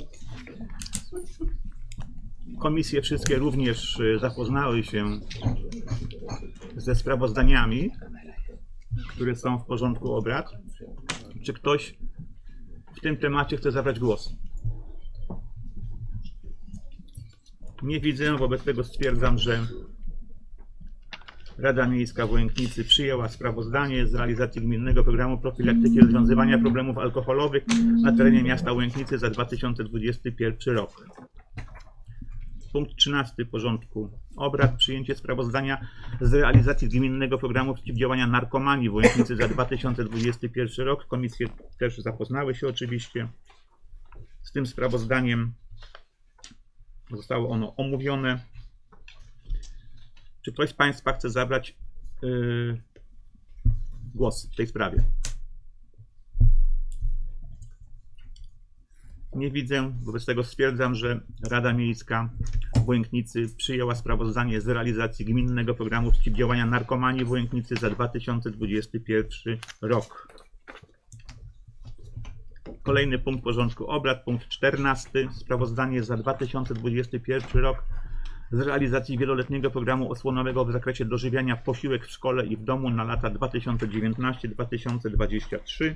Komisje wszystkie również y, zapoznały się ze sprawozdaniami, które są w porządku obrad. Czy ktoś w tym temacie chce zabrać głos? Nie widzę, wobec tego stwierdzam, że Rada Miejska w Łęknicy przyjęła sprawozdanie z realizacji gminnego programu profilaktyki rozwiązywania problemów alkoholowych na terenie miasta Łęknicy za 2021 rok. Punkt 13 porządku obrad. Przyjęcie sprawozdania z realizacji gminnego programu przeciwdziałania narkomanii w Łęknicy za 2021 rok. Komisje też zapoznały się oczywiście z tym sprawozdaniem. Zostało ono omówione. Czy ktoś z Państwa chce zabrać yy, głos w tej sprawie? Nie widzę, wobec tego stwierdzam, że Rada Miejska w Błęknicy przyjęła sprawozdanie z realizacji gminnego programu przeciwdziałania narkomanii w Błęknicy za 2021 rok. Kolejny punkt porządku obrad, punkt 14. Sprawozdanie za 2021 rok z realizacji wieloletniego programu osłonowego w zakresie dożywiania posiłek w szkole i w domu na lata 2019-2023.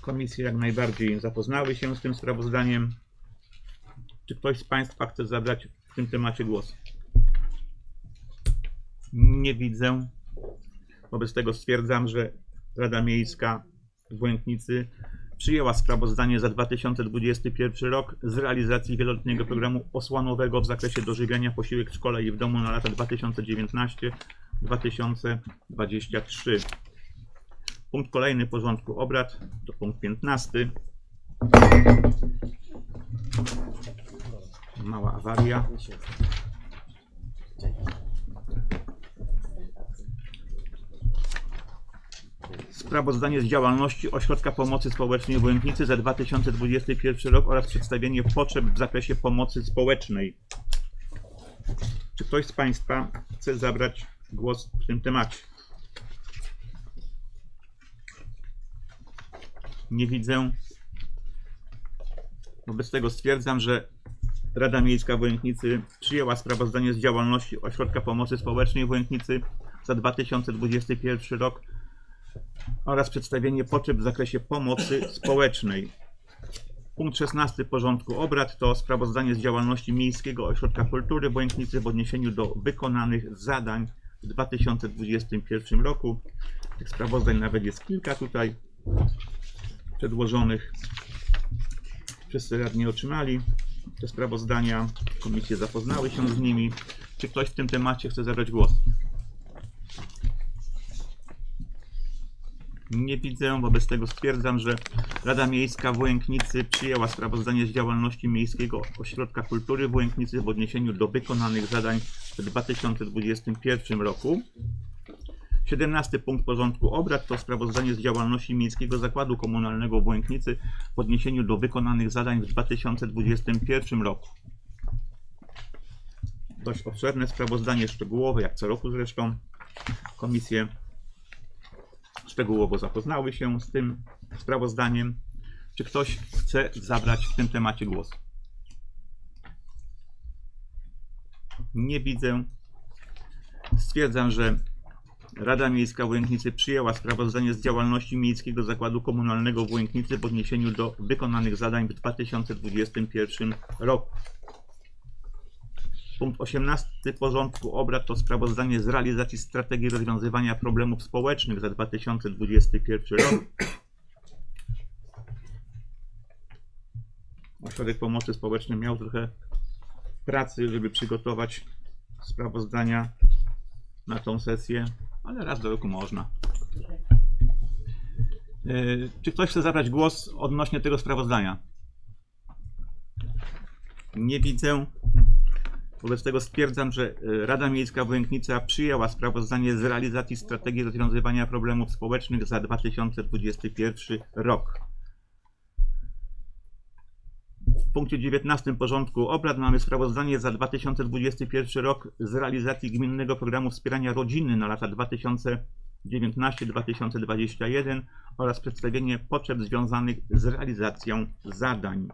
Komisje jak najbardziej zapoznały się z tym sprawozdaniem. Czy ktoś z Państwa chce zabrać w tym temacie głos? Nie widzę. Wobec tego stwierdzam, że Rada Miejska w Błęknicy przyjęła sprawozdanie za 2021 rok z realizacji wieloletniego programu osłonowego w zakresie dożywiania posiłek w szkole i w domu na lata 2019-2023. Punkt kolejny porządku obrad to punkt 15. Mała awaria. Sprawozdanie z działalności Ośrodka Pomocy Społecznej w Łęknicy za 2021 rok oraz przedstawienie potrzeb w zakresie pomocy społecznej. Czy ktoś z Państwa chce zabrać głos w tym temacie? Nie widzę. Wobec tego stwierdzam, że Rada Miejska w Łęknicy przyjęła sprawozdanie z działalności Ośrodka Pomocy Społecznej w Łęknicy za 2021 rok oraz przedstawienie potrzeb w zakresie pomocy społecznej. Punkt 16 porządku obrad to sprawozdanie z działalności Miejskiego Ośrodka Kultury w Łęknicy w odniesieniu do wykonanych zadań w 2021 roku. Tych sprawozdań nawet jest kilka tutaj przedłożonych. Wszyscy radni otrzymali te sprawozdania. Komisje zapoznały się z nimi. Czy ktoś w tym temacie chce zabrać głos? Nie widzę, wobec tego stwierdzam, że Rada Miejska w Łęknicy przyjęła sprawozdanie z działalności Miejskiego Ośrodka Kultury w Łęknicy w odniesieniu do wykonanych zadań w 2021 roku. 17 punkt porządku obrad to sprawozdanie z działalności Miejskiego Zakładu Komunalnego w Łęknicy w odniesieniu do wykonanych zadań w 2021 roku. Dość obszerne sprawozdanie szczegółowe, jak co roku zresztą. Komisje szczegółowo zapoznały się z tym sprawozdaniem. Czy ktoś chce zabrać w tym temacie głos? Nie widzę. Stwierdzam, że Rada Miejska w Łęknicy przyjęła sprawozdanie z działalności Miejskiego Zakładu Komunalnego w Łęknicy w odniesieniu do wykonanych zadań w 2021 roku. Punkt 18 porządku obrad to sprawozdanie z realizacji strategii rozwiązywania problemów społecznych za 2021 rok. Ośrodek Pomocy Społecznej miał trochę pracy, żeby przygotować sprawozdania na tą sesję, ale raz do roku można. Y, Czy ktoś chce zabrać głos odnośnie tego sprawozdania? Nie widzę. Wobec tego stwierdzam, że y, Rada Miejska Wojęknica przyjęła sprawozdanie z realizacji strategii rozwiązywania problemów społecznych za 2021 rok. W punkcie 19 porządku obrad mamy sprawozdanie za 2021 rok z realizacji Gminnego Programu Wspierania Rodziny na lata 2019-2021 oraz przedstawienie potrzeb związanych z realizacją zadań.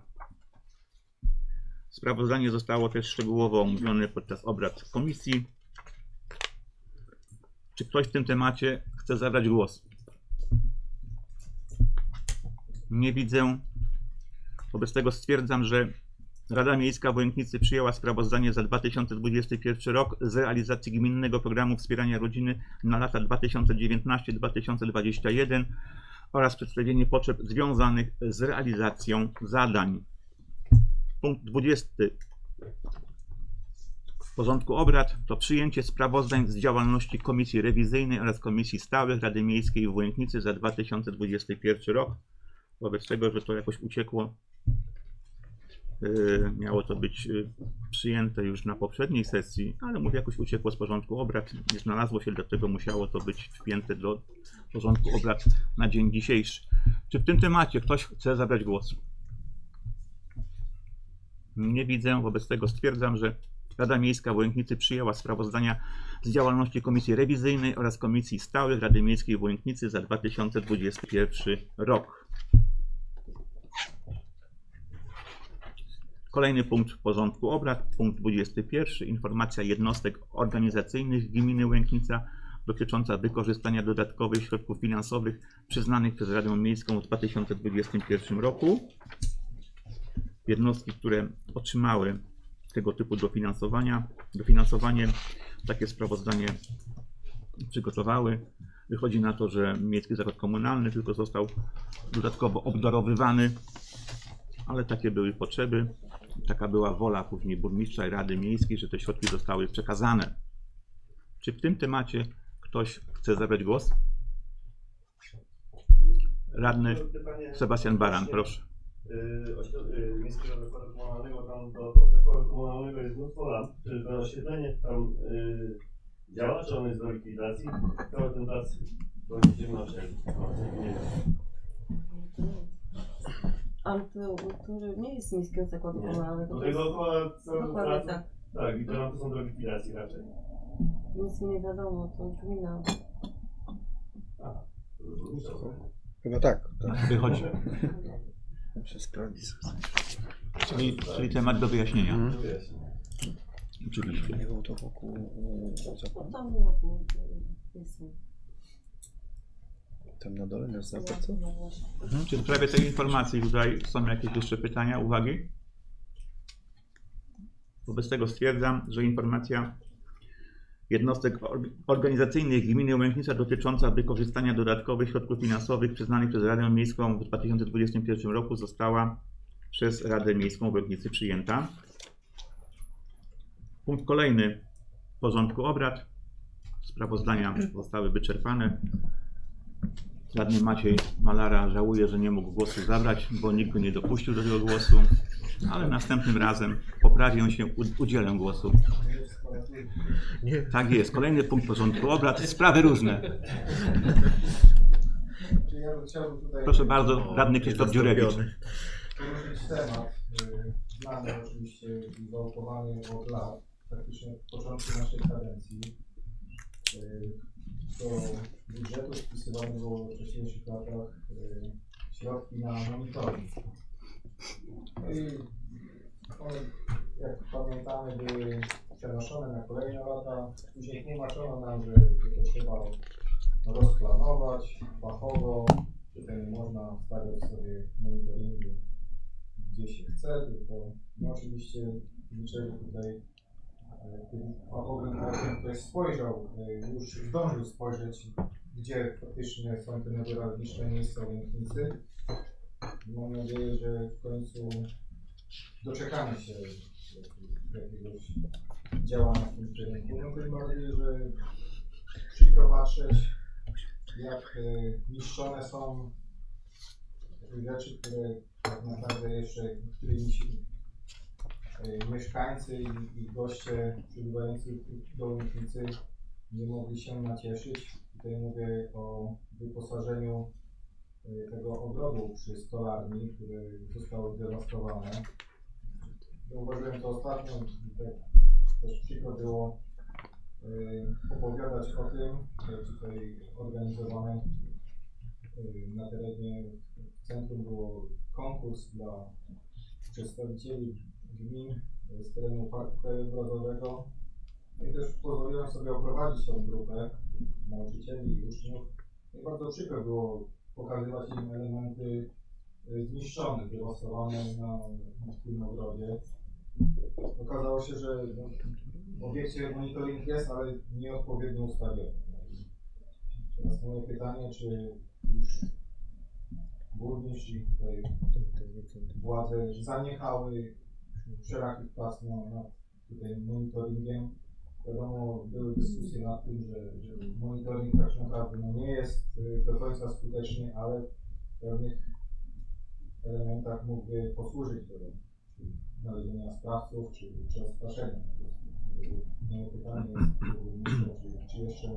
Sprawozdanie zostało też szczegółowo omówione podczas obrad komisji. Czy ktoś w tym temacie chce zabrać głos? Nie widzę. Wobec tego stwierdzam, że Rada Miejska Wojęknicy przyjęła sprawozdanie za 2021 rok z realizacji Gminnego Programu Wspierania Rodziny na lata 2019-2021 oraz przedstawienie potrzeb związanych z realizacją zadań. Punkt 20 w porządku obrad to przyjęcie sprawozdań z działalności Komisji Rewizyjnej oraz Komisji Stałych Rady Miejskiej w Wojęknicy za 2021 rok. Wobec tego, że to jakoś uciekło, yy, miało to być yy, przyjęte już na poprzedniej sesji, ale mówię, jakoś uciekło z porządku obrad, nie znalazło się, dlatego musiało to być wpięte do porządku obrad na dzień dzisiejszy. Czy w tym temacie ktoś chce zabrać głos? Nie widzę, wobec tego stwierdzam, że Rada Miejska w Łęknicy przyjęła sprawozdania z działalności Komisji Rewizyjnej oraz Komisji Stałych Rady Miejskiej w Łęknicy za 2021 rok. Kolejny punkt porządku obrad, punkt 21. Informacja jednostek organizacyjnych Gminy Łęknica dotycząca wykorzystania dodatkowych środków finansowych przyznanych przez Radę Miejską w 2021 roku jednostki, które otrzymały tego typu dofinansowania, dofinansowanie, takie sprawozdanie przygotowały. Wychodzi na to, że Miejski Zakład Komunalny tylko został dodatkowo obdarowywany, ale takie były potrzeby, taka była wola później burmistrza i Rady Miejskiej, że te środki zostały przekazane. Czy w tym temacie ktoś chce zabrać głos? Radny Sebastian Baran, proszę. Yy, Miejskiego Zakładu Komunalnego, tam do zakładu komunalnego jest mnóstwo lamp. Czy to oświetlenie tam yy, działa, czy on jest do likwidacji? Cały ten plac. Nie wiem. Ale to, to nie jest miejskiego zakładu komunalnego. Do To jest dookoła całego placu. tak. Tak, i te lampy są do likwidacji raczej. Nic mi nie wiadomo, to gmina. Chyba tak. tak. Wychodzi. Muszę sprawdzić. Czyli, czyli temat do wyjaśnienia. Mhm. Oczywiście. Nie było to wokół e, tam ładnie jest. Tam na dole nasz zakład, co? No właśnie. Czy w sprawie tej informacji tutaj są jakieś jeszcze pytania, uwagi? Wobec tego stwierdzam, że informacja jednostek or- organizacyjnych gminy Łęknica dotycząca wykorzystania dodatkowych środków finansowych przyznanych przez Radę Miejską w 2021 roku została przez Radę Miejską w Łęknicy przyjęta. Punkt kolejny porządku obrad. Sprawozdania zostały wyczerpane. Radny Maciej Malara żałuje, że nie mógł głosu zabrać, bo nikt go nie dopuścił do tego głosu, ale następnym razem poprawię się, udzielę głosu. Tak jest. Kolejny punkt porządku obrad. Sprawy różne. Proszę bardzo, radny Krzysztof Dziurewicz. poruszyć temat y, znany oczywiście i wałkowany od lat, praktycznie od początku naszej kadencji. Y, Do budżetu wpisywane było w wcześniejszych latach y, środki na monitoring. No i one, jak pamiętamy, były przenoszone. Później tłumaczono nam, że to trzeba rozplanować fachowo, to nie można stawiać sobie monitoringu gdzie się chce, tylko no oczywiście liczę, tutaj e, tym fachowym okiem ktoś spojrzał, e, już zdążył spojrzeć, gdzie faktycznie są te newralgiczne miejsca Łęknicy. Mam nadzieję, że w końcu doczekamy się jak- jakiegoś działania w tym kierunku. No tym bardziej, że przykro patrzeć, jak e, niszczone są rzeczy, które tak naprawdę jeszcze, którymi się e, mieszkańcy i, i goście przybywający do Łęknicy nie mogli się nacieszyć. Tutaj mówię o wyposażeniu e, tego ogrodu przy stolarni, które zostało zdewastowane. Zauważyłem to ostatnio tak też było e, opowiadać o tym, że tutaj organizowane e, na terenie centrum było konkurs dla przedstawicieli gmin z terenu Parku Krajobrazowego. No i też pozwoliłem sobie oprowadzić tą grupę nauczycieli i uczniów. I bardzo przykro było pokazywać im elementy e, zniszczone, dewastowane na, na tym ogrodzie. Okazało się, że w obiekcie monitoring jest, ale nieodpowiednio ustawiony. Teraz moje pytanie, czy już burmistrz i tutaj władze zaniechały wszelakich prac na, tutaj monitoringiem. Wiadomo, były dyskusje nad tym, że, że monitoring tak naprawdę no, nie jest y, do końca skuteczny, ale w pewnych elementach mógłby posłużyć do znalezienia sprawców czy, czy odstraszenia. Moje pytanie jest czy, czy jeszcze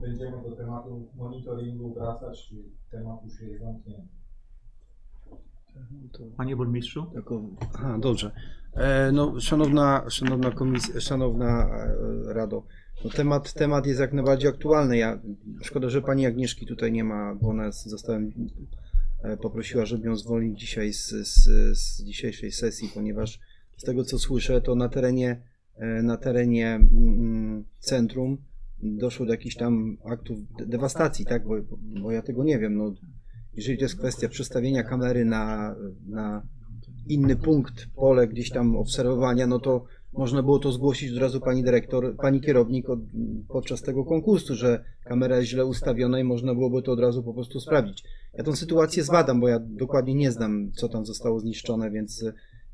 będziemy do tematu monitoringu wracać, czy temat już jest zamknięty. Panie burmistrzu? Aha, dobrze. E, no, szanowna, szanowna komisja, szanowna e, Rado, no temat, temat jest jak najbardziej aktualny. Ja, szkoda, że pani Agnieszki tutaj nie ma, bo ona z- zostałem, e, poprosiła, żeby ją zwolnić dzisiaj z, z, z dzisiejszej sesji, ponieważ z tego co słyszę, to na terenie, e, na terenie mm, centrum doszło do jakichś tam aktów de- dewastacji, tak? Bo, bo ja tego nie wiem. No, jeżeli to jest kwestia przestawienia kamery na, na inny punkt, pole gdzieś tam obserwowania, no to można było to zgłosić od razu pani dyrektor, pani kierownik od, podczas tego konkursu, że kamera jest źle ustawiona i można byłoby to od razu po prostu sprawdzić. Ja tą sytuację zbadam, bo ja dokładnie nie znam, co tam zostało zniszczone, więc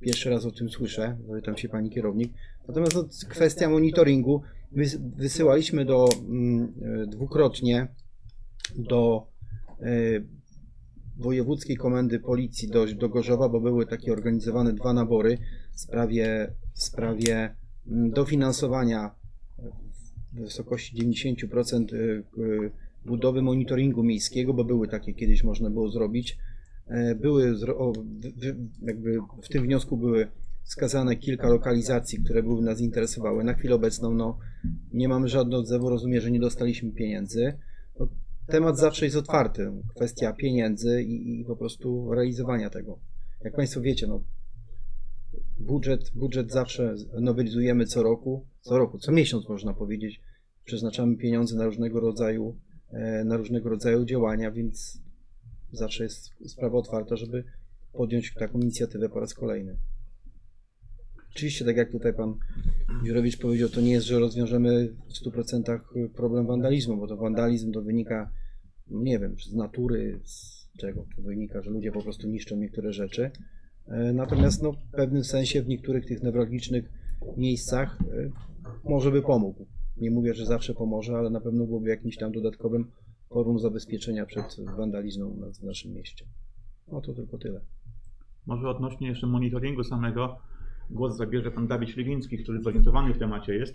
pierwszy raz o tym słyszę, tam się pani kierownik. Natomiast kwestia monitoringu, wys, wysyłaliśmy do mm, e, dwukrotnie do e, Wojewódzkiej Komendy Policji do, do Gorzowa, bo były takie organizowane dwa nabory w sprawie, w sprawie mm, dofinansowania w wysokości 90% y, y, budowy monitoringu miejskiego, bo były takie kiedyś można było zrobić. E, Były jakby w tym wniosku były wskazane kilka lokalizacji, które były nas interesowały. Na chwilę obecną no, nie mamy żadnego odzewu, rozumiem, że nie dostaliśmy pieniędzy. No, temat zawsze jest otwarty. Kwestia pieniędzy i, i po prostu realizowania tego. Jak Państwo wiecie, no, budżet, budżet zawsze nowelizujemy co roku, co roku, co miesiąc można powiedzieć. Przeznaczamy pieniądze na różnego rodzaju, na różnego rodzaju działania, więc zawsze jest sprawa otwarta, żeby podjąć taką inicjatywę po raz kolejny. Oczywiście, tak jak tutaj pan Dziurowicz powiedział, to nie jest, że rozwiążemy w 100% problem wandalizmu, bo to wandalizm to wynika, no nie wiem, z natury, z czego to wynika, że ludzie po prostu niszczą niektóre rzeczy. E, Natomiast no, w pewnym sensie w niektórych tych newralgicznych miejscach e, może by pomógł. Nie mówię, że zawsze pomoże, ale na pewno byłoby jakimś tam dodatkowym forum zabezpieczenia przed wandalizmem na- w naszym mieście. No to tylko tyle. Może odnośnie jeszcze monitoringu samego głos zabierze pan Dawid Śliwiński, który zorientowany w temacie jest.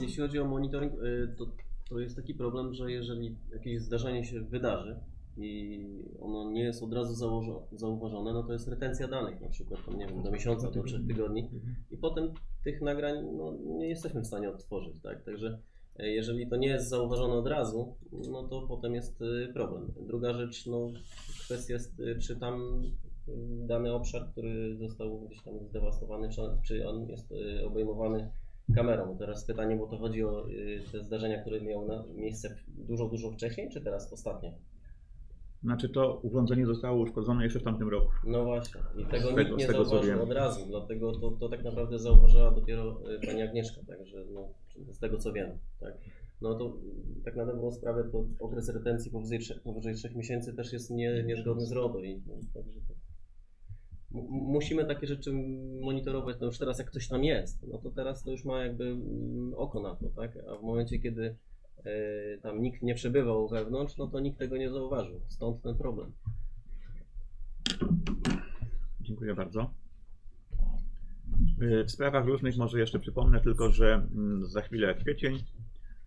Jeśli chodzi o monitoring, y, to, to jest taki problem, że jeżeli jakieś zdarzenie się wydarzy i ono nie jest od razu założo- zauważone, no to jest retencja danych, na przykład tam, nie wiem, do miesiąca, do trzech tygodni i potem tych nagrań no, nie jesteśmy w stanie odtworzyć, tak? Także y, jeżeli to nie jest zauważone od razu, no to potem jest y, problem. Druga rzecz, no kwestia jest, y, czy tam y, dany obszar, który został gdzieś tam zdewastowany, czy, on jest obejmowany kamerą. Teraz pytanie, bo to chodzi o te zdarzenia, które miały miejsce dużo, dużo wcześniej, czy teraz ostatnio? Znaczy to urządzenie zostało uszkodzone jeszcze w tamtym roku. No właśnie, i tego Z tego- nikt nie tego, zauważył od razu, dlatego to, to tak naprawdę zauważyła dopiero y, pani Agnieszka, także no, z tego co wiem, tak. No to y, tak na dobrą sprawę to okres retencji powyżej, trzech- powyżej 3 miesięcy też jest nie, niezgodny z RODO i no, także to musimy takie rzeczy monitorować, no już teraz jak ktoś tam jest, no to teraz to już ma jakby mm, oko na to, tak, a w momencie kiedy tam nikt nie przebywał wewnątrz, no to nikt tego nie zauważył, stąd ten problem. Dziękuję bardzo. Y, W sprawach różnych może jeszcze przypomnę tylko, że mm, za chwilę kwiecień,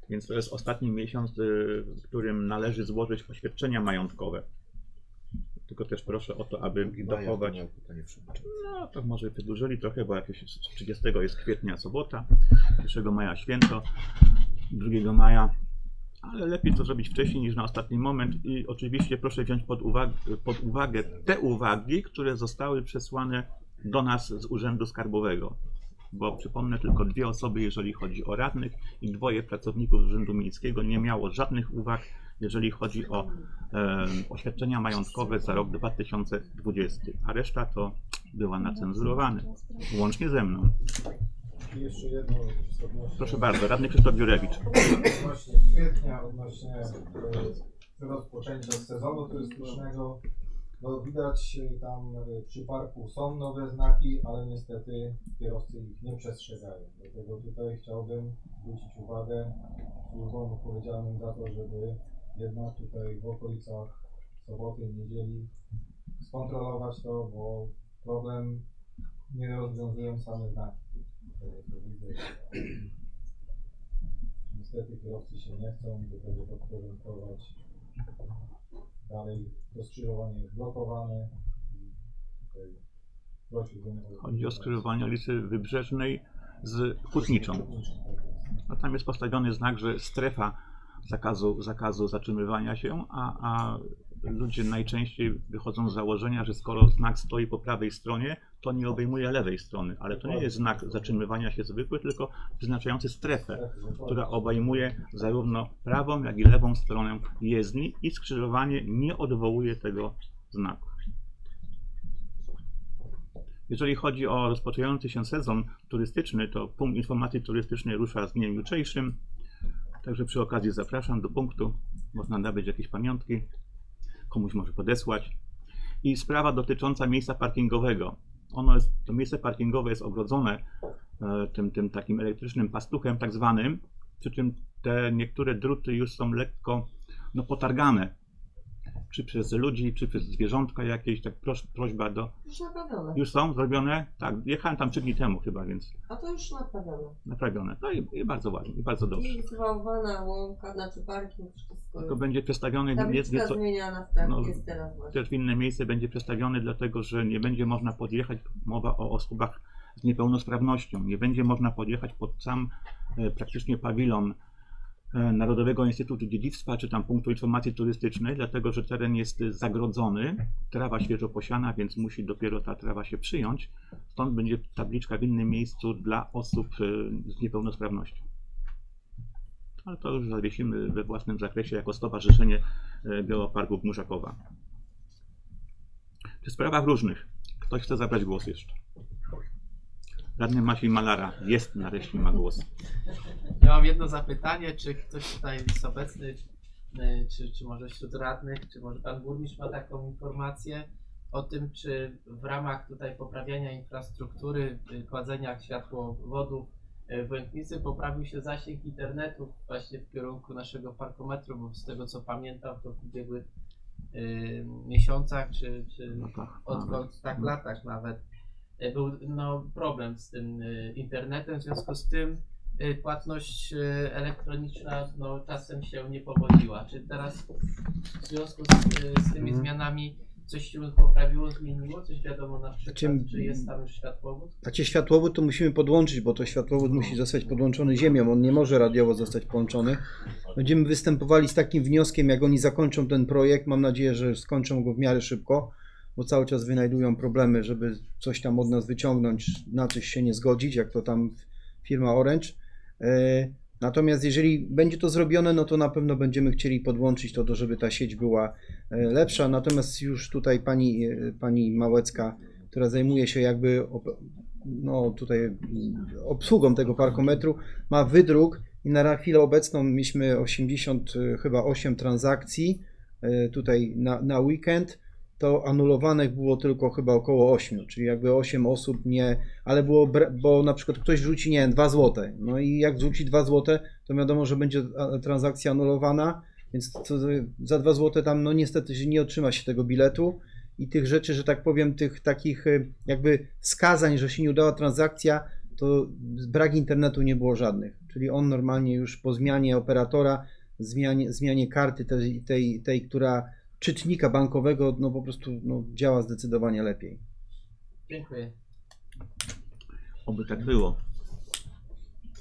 więc to jest ostatni miesiąc, y, w którym należy złożyć oświadczenia majątkowe. Tylko też proszę o to, aby dochować. No to może wydłużyli trochę, bo jakieś 30 jest kwietnia sobota, 1 maja święto, 2 maja, ale lepiej to zrobić wcześniej niż na ostatni moment i oczywiście proszę wziąć pod uwagę, pod uwagę te uwagi, które zostały przesłane do nas z Urzędu Skarbowego. Bo przypomnę, tylko dwie osoby, jeżeli chodzi o radnych, i dwoje pracowników Urzędu Miejskiego nie miało żadnych uwag, jeżeli chodzi o e, oświadczenia majątkowe za rok 2020, a reszta to była nacenzurowane, łącznie ze mną. I jeszcze jedno odnośnie, Proszę bardzo, radny Krzysztof Jurewicz. odnośnie kwietnia, odnośnie rozpoczęcia sezonu turystycznego. No widać e, tam e, przy parku są nowe znaki, ale niestety kierowcy ich nie przestrzegają. Dlatego tutaj chciałbym zwrócić uwagę służbom odpowiedzialnym za to, żeby jednak tutaj w okolicach soboty, niedzieli skontrolować to, bo problem nie rozwiązują same znaki. Widzę. Niestety kierowcy się nie chcą do tego podporządkować. Dalej to skrzyżowanie jest blokowane. Tutaj Chodzi o skrzyżowanie ulicy Wybrzeżnej z Hutniczą. No tam jest postawiony znak, że strefa zakazu, zakazu zatrzymywania się, a, a ludzie najczęściej wychodzą z założenia, że skoro znak stoi po prawej stronie, to nie obejmuje lewej strony. Ale to nie jest znak zatrzymywania się zwykły, tylko wyznaczający strefę, która obejmuje zarówno prawą, jak i lewą stronę jezdni i skrzyżowanie nie odwołuje tego znaku. Jeżeli chodzi o rozpoczynający się sezon turystyczny, to punkt informacji turystycznej rusza z dniem jutrzejszym. Także przy okazji zapraszam do punktu. Można nabyć jakieś pamiątki, komuś może podesłać. I sprawa dotycząca miejsca parkingowego. Ono jest, to miejsce parkingowe jest ogrodzone e, tym, tym takim elektrycznym pastuchem tak zwanym, przy czym te niektóre druty już są lekko no, potargane. Czy przez ludzi, czy przez zwierzątka jakieś, tak pros, prośba do... Już naprawione. Już są zrobione? Tak, jechałem tam trzy dni temu chyba, więc A to już naprawione. naprawione. No i, i bardzo ładnie, i bardzo dobrze. I zwałwana łąka, znaczy parking, wszystko. To będzie przestawiony Tabliczka nieco, zmieniana w tak no, jest teraz właśnie. też w inne miejsce będzie przestawiony, dlatego że nie będzie można podjechać, mowa o osobach z niepełnosprawnością, nie będzie można podjechać pod sam e, praktycznie pawilon Narodowego Instytutu Dziedzictwa, czy tam punktu informacji turystycznej, dlatego że teren jest e, zagrodzony, trawa świeżo posiana, więc musi dopiero ta trawa się przyjąć. Stąd będzie tabliczka w innym miejscu dla osób e, z niepełnosprawnością. Ale to już zawiesimy we własnym zakresie jako Stowarzyszenie e, Geoparków Muszakowa. W sprawach różnych. Ktoś chce zabrać głos jeszcze? Radny Maciej Malara jest nareszcie ma głos. Ja mam jedno zapytanie, czy ktoś tutaj jest obecny, y, czy, czy może wśród radnych, czy może pan burmistrz ma taką informację o tym, czy w ramach tutaj poprawiania infrastruktury, y, kładzenia światłowodów y, w Łęknicy poprawił się zasięg internetu właśnie w kierunku naszego parkometru, bo z tego co pamiętam to w ubiegłych y, miesiącach, czy, czy No tak, odkąd, nawet. tak latach nawet, był no, problem z tym y, internetem, w związku z tym y, płatność elektroniczna no, czasem się nie powodziła. Czy teraz w związku z, z tymi Mhm. zmianami coś się poprawiło, zmieniło? Coś wiadomo na przykład, Znaczy, czy jest tam już światłowód? Znaczy światłowód to musimy podłączyć, bo to światłowód musi zostać podłączony ziemią, on nie może radiowo zostać połączony. Będziemy występowali z takim wnioskiem, jak oni zakończą ten projekt, mam nadzieję, że skończą go w miarę szybko, bo cały czas wynajdują problemy, żeby coś tam od nas wyciągnąć, na coś się nie zgodzić, jak to tam firma Orange. E, Natomiast jeżeli będzie to zrobione, no to na pewno będziemy chcieli podłączyć to, żeby ta sieć była e, lepsza. Natomiast już tutaj pani, e, pani Małecka, która zajmuje się jakby no tutaj obsługą tego parkometru, ma wydruk i na chwilę obecną mieliśmy 80 e, chyba 8 transakcji tutaj na, na weekend. To anulowanych było tylko chyba około 8, czyli jakby 8 osób nie, ale było, bo na przykład ktoś rzuci, nie wiem, 2 złote. No i jak rzuci 2 złote, to wiadomo, że będzie transakcja anulowana, więc za 2 złote tam no niestety nie otrzyma się tego biletu i tych rzeczy, że tak powiem, tych takich y, jakby wskazań, że się nie udała transakcja, to brak internetu nie było żadnych. Czyli on normalnie już po zmianie operatora, zmianie, zmianie karty tej, tej, tej, która czytnika bankowego, no po prostu no, działa zdecydowanie lepiej. Dziękuję. Oby tak było.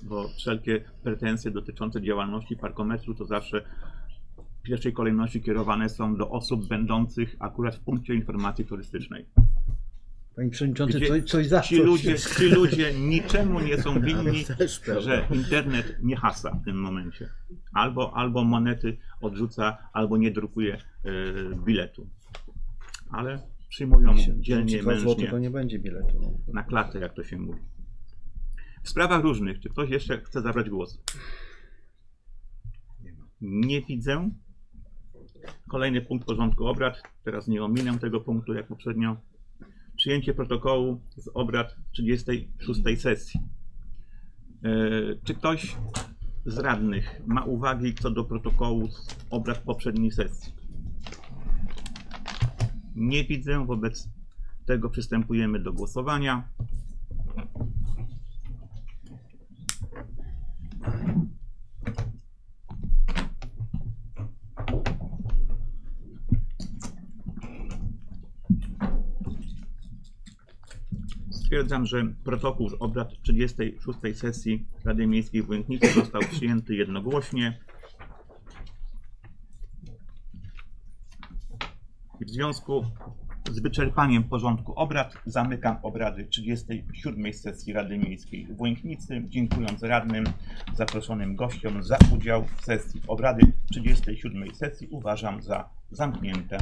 Bo wszelkie pretensje dotyczące działalności parkometru to zawsze w pierwszej kolejności kierowane są do osób będących akurat w punkcie informacji turystycznej. Panie Przewodniczący, Gdzie coś, coś Ci ludzie, ci ludzie niczemu nie są winni, że internet nie hasa w tym momencie. Albo, albo monety odrzuca, albo nie drukuje e, biletu. Ale przyjmują dzielnie, Dwa złote mężnie to nie będzie biletu. No. na klatę, jak to się mówi. W sprawach różnych, czy ktoś jeszcze chce zabrać głos? Nie widzę. Kolejny punkt porządku obrad. Teraz nie ominę tego punktu jak poprzednio. Przyjęcie protokołu z obrad 36 sesji. E, Czy ktoś z radnych ma uwagi co do protokołu z obrad poprzedniej sesji? Nie widzę, wobec tego przystępujemy do głosowania. Stwierdzam, że protokół z obrad 36 sesji Rady Miejskiej w Błękitnicy został przyjęty jednogłośnie. W związku z wyczerpaniem porządku obrad zamykam obrady 37 sesji Rady Miejskiej w Błękitnicy, dziękując radnym, zaproszonym gościom za udział w sesji. Obrady 37 sesji uważam za zamknięte.